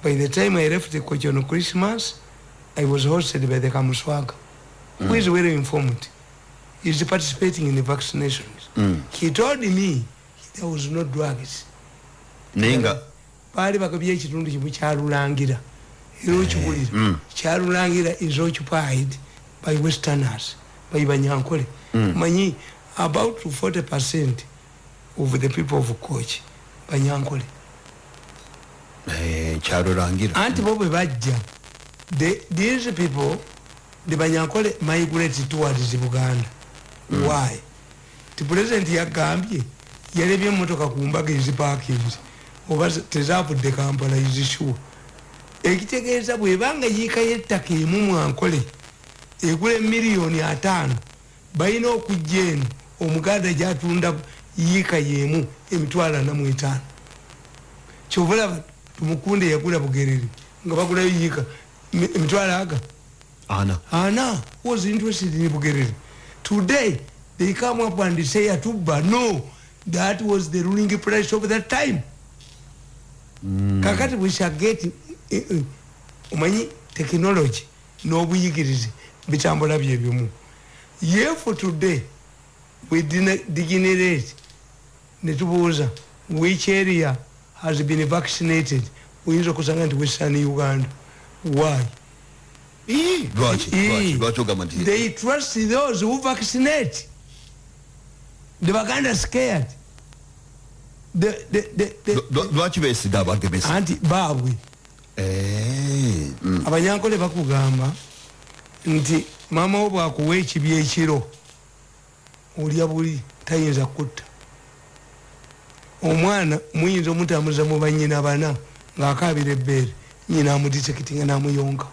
By the time i left the coach on christmas i was hosted by the kamuswaga who is well informed. Is participating in the vaccinations. He told me there was no drugs naye nga baali bagabye ekitundu kimu kyalulangira era okibulira kyalulangira is occupied by westerners by banyankole manyi about 40 percent of the people of coach banyankole eh, kyalolangira anti bo bwe bajja. The- these people the banyankole migrate towards buganda. Why? Ti president yagambye yalebye emotoka ku mbaga ezipakinze oba tezavudde kampala izishuwa ekitegeeza bwebanga yiikayo ettaka emu mwankole egula emiliyoni ataano balina okujja eno omuganda gyatunda yiika yemu emitwalo ana mu etaano. Kyova olaba tumukunde yagula bugerere nga bagulayo yiika emi- emitwalo aga? Ana. Ana was interested in bugerere? Today they come up and say atuba no that was the ruling price of that time. Kakati we shall get eh, eh, omanyi technology n'obuyigirize bitambula byebimu yefu today we degenerate. Netubuuza which area has been vaccinated? Oyinza okusanga nti western uganda. Why? They trust those who vaccinate. The baganda scared. Lwaki beesiga abagemesa anti baabwe. Eh, mm. abanyankole bakugamba nti maama wo bwakuwa ekibi ekiro olya buli tayinza kutta omwana muyinza omutamuza mu banyina bana ng'akaabira ebbeere nyina amuditekitinga n'amuyonga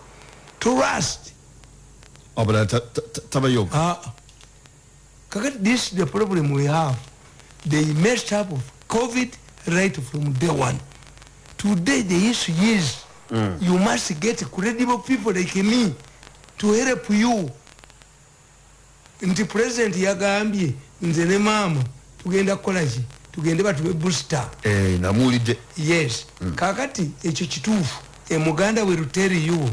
trust abulala ta- ta- ta- tabayonga Ah, kakati this is the problem we have. They messed up with covid right from day one. Today the issue is you must get credible people like me to help you. Nti president yagambye nze ne maama tugenda kukolaki tugende batube booster. Eh, namuwulidde. Yes. Kakati ekyo kituufu. Emuganda will tell you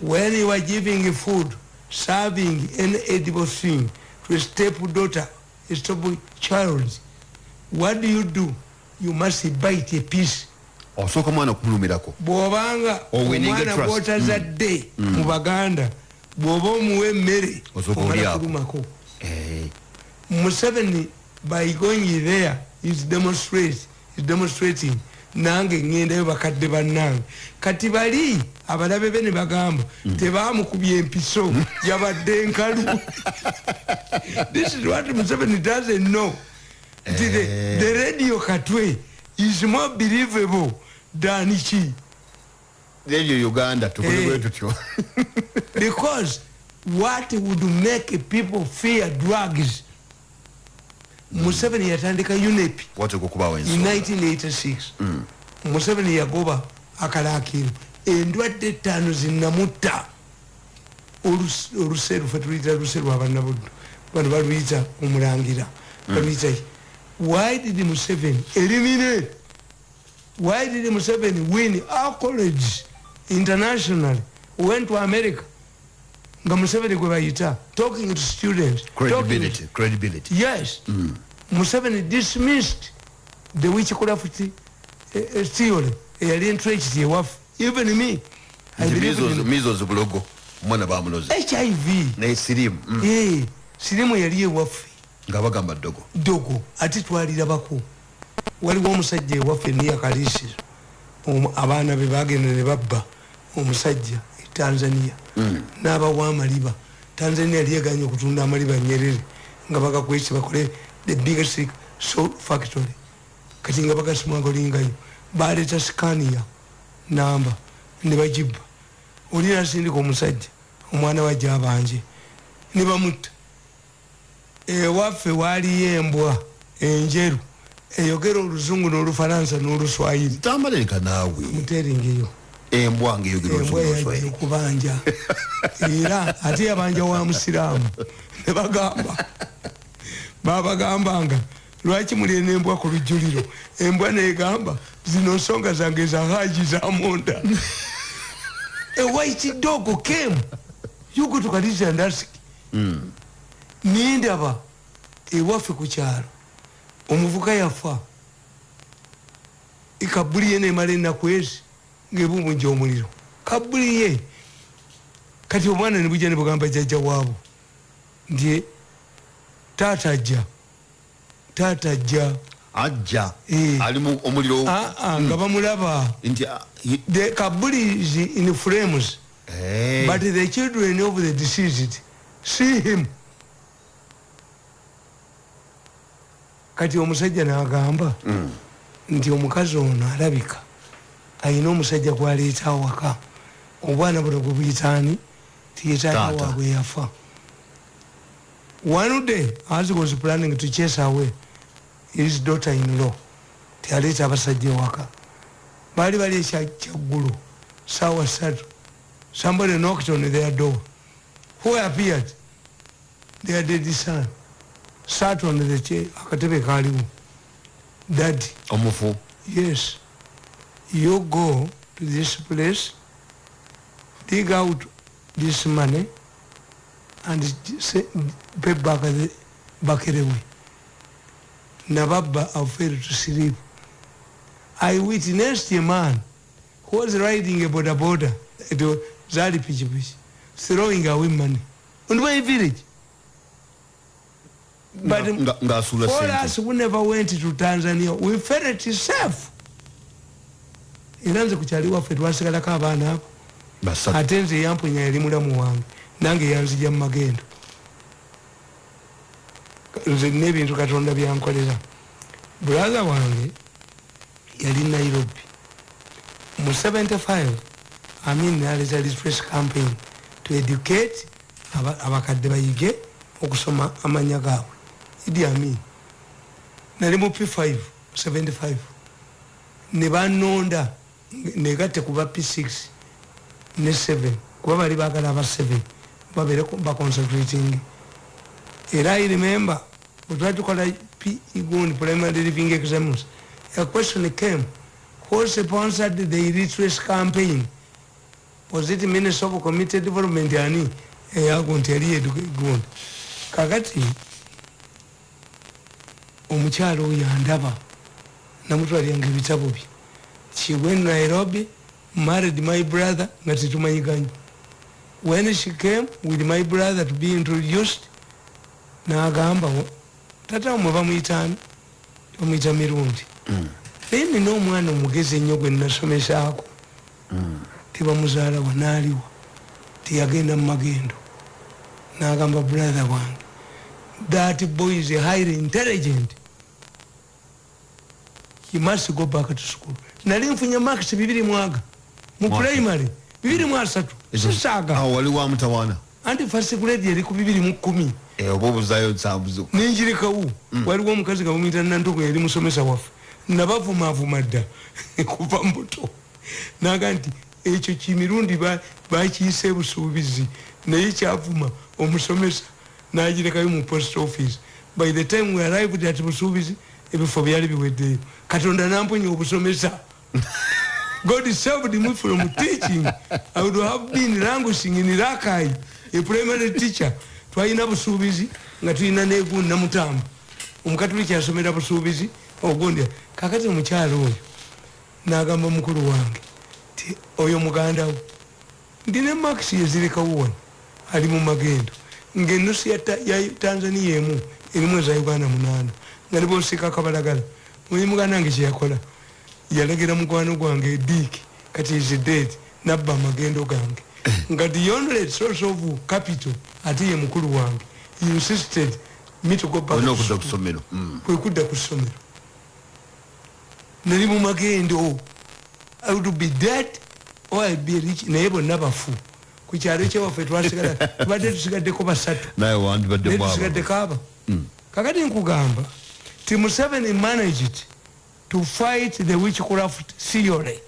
when you are giving food serving any edible thing to a stepdaughter, a step child, what do you do? You must bite a piece. osooka omwana kumulumirako bw'obanga omwana a trust. gw'otazadde mu baganda bw'oba omuwa emmere Osooka omala olyako. kulumako Eh, museveni by going there is demonstrate is demonstrating. Nange ŋŋendayo bakadde bannange. Kati bali abalabe be ne bagamba tebamukubya empiso yabadde nkalu this is what museveni doesn't know. Nti the, the radio katwe is more believable than ki radio uganda tukole Eh. bwe tutyo because what would make people fear drugs? Museveni yatandika unep in ensonga 1986 museveni yagoba akalakiro endwadde etaano zinamutta Olus- oluseru fe tuluyita luseru abanabuddu bano baluyita omulangira. Baluyita why did museveni eliminate why did museveni win accolades internationally. Went to america. Nga museveni gwe bayita talking to students talking to- credibility credibility. Yes. Museveni dismissed the witchcraft uh, uh, theory. Eyali entrenched ewaffe. Even me mizozi bulogo. Omwana bamuloze. Hiv naye sirimu mm, Eh, sirimu yali ewaffe. Nga bagamba ddogo. Dogo ate twalirabako waliwo omusajja ewaffe niyakaliisiro abaana be bagenda ne babba omusajja e tanzania n'abawa amaliba tanzania yali eganye okutunda amaliba nyerere nga bagakwesi bakole the biggest salt factory. Kati nga bagasmwagolingayo baleeta scania namba ne bagibba oli nasindika omusajja omwana wajja abanje ne bamutta. Ewaffe waaliyo embwa enjeru eyogera oluzungu n'olufalansa n'oluswayiri. Tambalereka naawe. Muteringeyo embwa ngaeyogera embwa yagiye okubanja era ate yabanja wa musiraamu. Ne bagamba. Babagambanga lwaki muli nembwa ku lujjuliro embwa negamba zino nsonga zange za haji za munda. A white dog came. You go to Khadija and ask. Nindaba ewaffe ku kyalo. Omuvuka yafa. Ekabuli ye nemala ennaku ezi ngaebumujja omuliro. Kabuli ye. Kati omwana nebujja nebugamba jjajja waabo nti taata ajja taata ajja. Ajja? Eh. ali mu omuliro aa nga bamulaba. The kabuli is in frames Eh, but the children of the deceased see him. Kati omusajja n'agamba nti omukazi ono alabika ayina omusajja gwaleeta awaka. Obwana buno gwe buyitaani tiyetaata Taata. waabwe yafa. One day as was planning to chase away his daughter in law tialeeta abasajja ewaka baali bali ekyaggulu saawa ssatu somebody knocked on their door. Who appeared? Their dead son. Sat on the akatebe kaaliwo daddy. Omufu. Yes you go to this place dig out this money and pay back the bakerewe nababba have failed to sleep. I witnessed a man who was riding a border, it was zali pichipichi throwing away money. On my village? But nga- for us who never went to tanzania we felt safe era nze ku kyali waffe twasigalako abaana abo ate nze yamponya yali mulamu wange nange yanzija mu magendo. Nze nina ebintu katonda byankolera. Bulaza wange yali nairobi. Mu 75 amin naleta refresh campaign to educate aba- abakadde bayige okusoma amanya gaabwe. Idi amin. Nali mu p5 75 ne banonda negatte kuba p6 ne 7 kuba bali bagala aba 7 babere baconcentrating era i remember wetwatukola pgun primary living exams a question came who sponsored the illiteracy campaign? Was it minister of community development ani? Eyago nti yali yedugegonda kakati omukyalo oyo andaba namutwalyanga ebitabo bye she went nairobi married my brother nga tetumanyiganye when she came with my brother to be introduced nagamba tata mwe bamuyitani bamuyita mirundi. Naye nina omwana omugezi ennyo gwe nasomesaako tebamuzaalawa naaliwa teyagenda mu magendo nagamba brother wange that boy is highly intelligent. He must go back to school nali nfunye max bibiri mwaga. Mu Mwaka. primary bibiri mu asatu. Sisaaga awo wali wa mutawaana anti first grade eri ku bibiri mu kumi. Eh, oba obuzayo nsambuzo ninjirikawo waliwo omukazi gabamwita nantogo yali musomesa waffe. Nabavumavuma dda kuva mbuto naga nti ekyo kimirundi ba- bakiyisa ebusuubizi naye kyavuma omusomesa nagirekayo mu post office. By the time we arrived at busuubizi ebifo byali biweddeyo. Katonda namponya obusomesa god saved me from teaching. I would have been languishing in rakai a primary teacher. Twalina busuubizi nga tulina negundi namutamba omukatuliki asomera busuubizi ogundi kakati omukyalo oyo nagamba mukulu wange ti oyo mugandawo ndina max yezirekawo wano ali mu magendo ngaenusu ya Ta- ya tanzania emu erimu eza uganda munaana nga nibosika kabalagala muyi muganda wange kyeyakola yalagira mukwano gwange ediiki kati is dead nabba amagendo gange. Nga the only source of capital ate ye mukulu wange insisted me to go back olina to okudda school. ku ssomero Mm. kwe kudda ku ssomero. Nali mu magendo. I would be dead or I'd be rich naye bonna bafu. Ku kyalo kyewaffe twasigala tubadde tusigaddeko basatu. Naye tusigaddeko aba kakati nkugamba ti museveni managed to fight the witchcraft theory.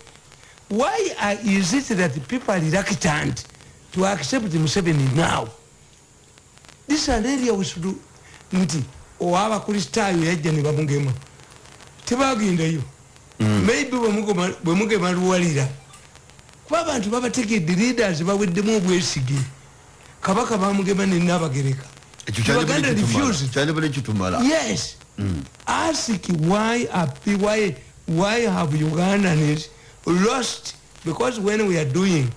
Why are, is it that people are reluctant to accept museveni now? This is an area we should do. Nti owabakristaayo yajja ne bamugema tebagendayo maybe bwemugema- bwemugema luwalira kuba abantu babategedde leaders baweddemu obwesige. Kabaka bamugema nenabagereka ekyo yes ask why are why why have ugandans lost? Because when we are doing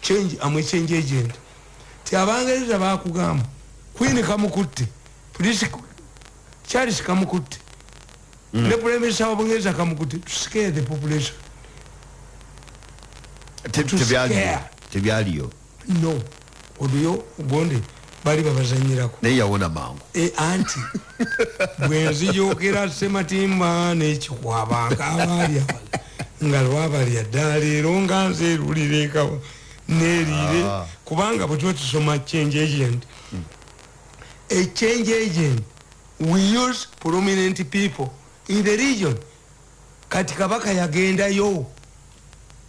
change am a change agent. Ti abangereza bakugamba queen kamukutte police charles kamukutte ne prime minister wa bungereza kamukutte to scare the population. Te- to tebyaliyo scare. tebyaliyo no. Oduyo gonde bali babazanyirako. Naye yawona mangu. E, anti bwenzijokera sematimba nekikwabanga abalya nga lwabalya ddala leero nga nzeerulireka nerire Ah. kubanga bwetuba tusoma change agent a change agent we use prominent people in the region. Kati kabaka yagendayo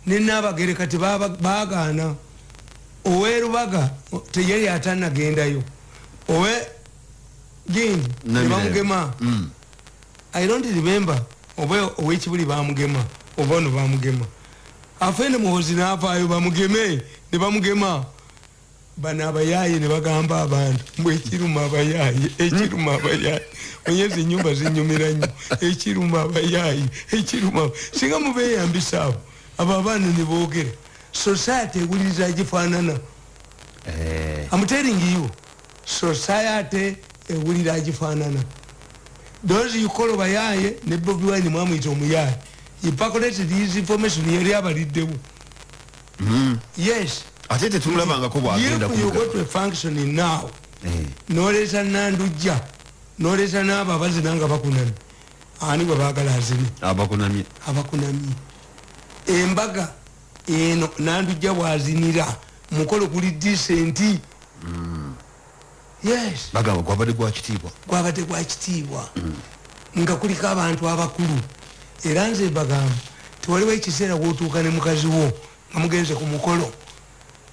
nenaabagere kati baagaana owerubaga teyali atanagendayo owe gindi nebamugema Mm. i don't remember. Oba owekibuli bamugema oba ono bamugema. Afene muhozi navaayo bamugeme ne bamugema. Bano abayaayi ne bagamba abantu mbwe ekiruma abayaayi ekiruma abayaayi onyezi enyumba zinyumira nnyo ekiruma abayaayi ekiruma singa mubeyambisa abo abo abaana ne boogera society ewuliriza gifaanana Eh, I'm telling you, society ewulira agifaanana those you call bayaye ne bobi wine mwamwita omuyaye. Pocketed his information yali abaliddewo. Yes. Ate tetumulabangako bwagenda if you go kuga to a function now Eh, noleeta nandujja noleeta n'abo abazina nga bakunamye. Ani bwe baagala azine abakunamye. Abakunamye. Embaga eno nandujja bwazinira. Mukolo guli disenti yes. Bagamba gwabadde gwa kitiibwa? Gwabadde gwa kitiibwa. Nga kuliko abantu abakulu. Era nze bagamba tewaliwo ekiseera wotuuka ne mukazi wo nga mugenze ku mukolo.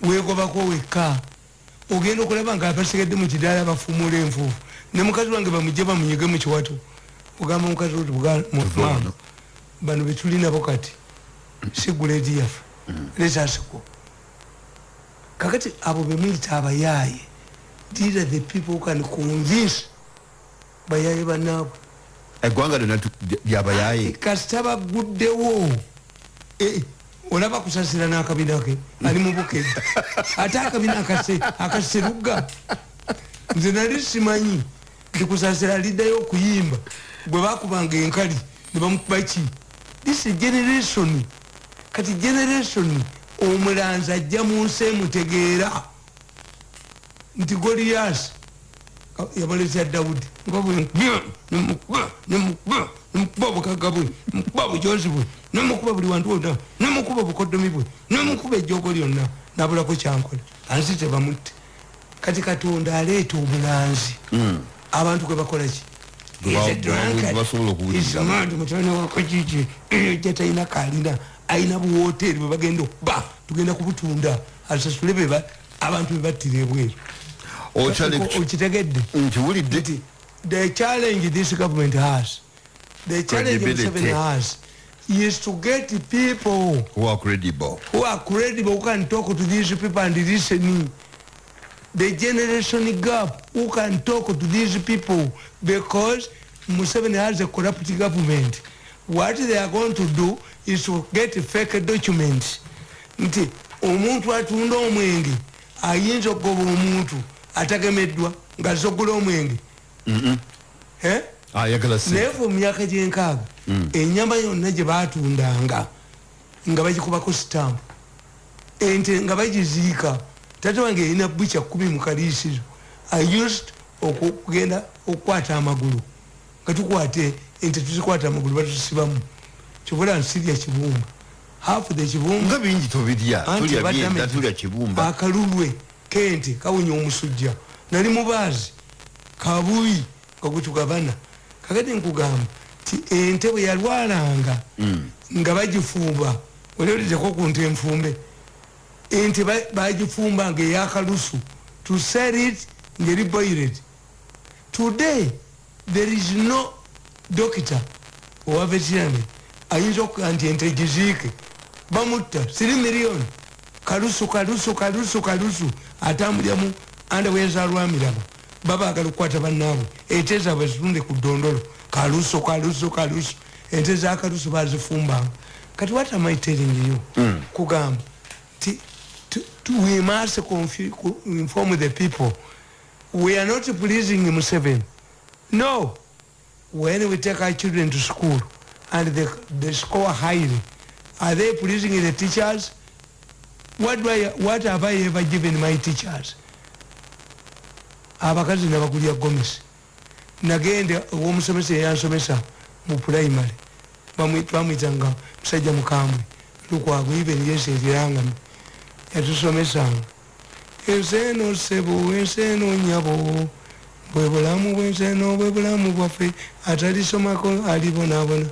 Wegobako wekka. Ogenda okulaba nga abasigadde mu kidaala bafumula enfuufu. Ne mukazi wange bamugye bamunyige mu kiwato ogamba mukazi wo ti buga- mu- Tuva maama, wano. bano betulinabo kati. Si guledi yaffe lesasiko kakati abo bemuyita abayaaye these are the people who can convince bayaaye banaabwe eggwanga lyonna tu- lyabayaye kasita baguddewo Eh, olaba kusasira n'akabina ke ali mu bukedi ate akabina akase- akaseruga nze nali simanyi nti kusasira aliddayo okuyimba bwe bakubanga enkali ne bamukuba ki? This is generation kati generation omulanzi ajja mu nsi emutegeera. Nti goliyasi yabalesya dawudi. Nemukuba obukaga bwe nemukuba bujozi bwe nemukuba buli wantu wonna nemukuba obukodomi bwe nemukuba ejjogo lyonna nabulako kyankola. Ansi tebamutte. Kati katonda aleeta obulanzi abantu bakola ki? Gwe ba- gwe basobola okuwuliriza. mutabani wakajiji ja talina kalina ayina buwoteri bwe bagenda okuba. Tugenda kubutunda. Asasule beba abantu bebattira ebweru. Okitegedde. Nkiwulidde the challenge this government has. The challenge. Museveni has is to get people who are credible. who are credible who can talk to these people and listen the generation gap who can talk to these people because Museveni has a corrupt government. What they are going to do is to get fake documents. Nti omuntu atunda omwenge ayinza okugoba omuntu atagemeddwa ng'azze okugula omwenge. Se naye fe mu myaka gyenkaaga enyama yonna gye batundanga nga bagikubako sitampu ente nga bagiziika tate wange erina bukya kumi mu kaliisizo i used oku- okugenda okukwata amagulu. Nga tukwata ente tuzikwata amagulu batusibamu kibula nsirya kibumba hafu the kibumba nga bingi tobirya Anti tulya byenda tulya kibumba akalulwe kente kawonya omusujja. Nali mubaazi kabuyi kakutugabana kakati nkugamba ti ente bwe yalwalanga nga bagifumba oliolizeko ku nte enfumbe. Ente ba- bagifumba nga eyakalusu to sell it ngeri boiled. Today there is no doctor owa veterinary ayinza okuga nti ente giziike bamutta siri miliyoni. Kalusu kalusu kalusu kalusu. Atambuliramu andawezalwamiraba babagala okukwata bannaabwe. Ente zaabwe zitunde ku ddondolo. Kalusu kalusu kalusu. Ente za kalusu bazifumbanga kati what am i telling you? Kugamba ti we must inform the people. We are not pleasing Museveni. No. When we take our children to school and they, they score highly, are they pleasing the teachers? What, do I, what have I ever given my teachers? abakazi nabakulya gomesi nagende owomusomesa eyansomesa mu primary. Bamwi- bamwitanga musajja mukambwe. Lukwago even yesi erirangami yatusomesanga enseno sebo enseno nyabo bwe bulamu bwenseno bwe bulamu bwaffe atalisomako alibonabona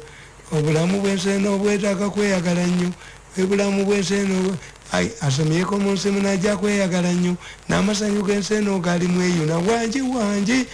obulamu bwenseno bwetaaga kweyagala nnyo. Bwe bulamu bwenseno ai asomyeko mu nsi munajja kweyagala nnyo. N'amasanyu g'enseno gali mweyuna wangi wangi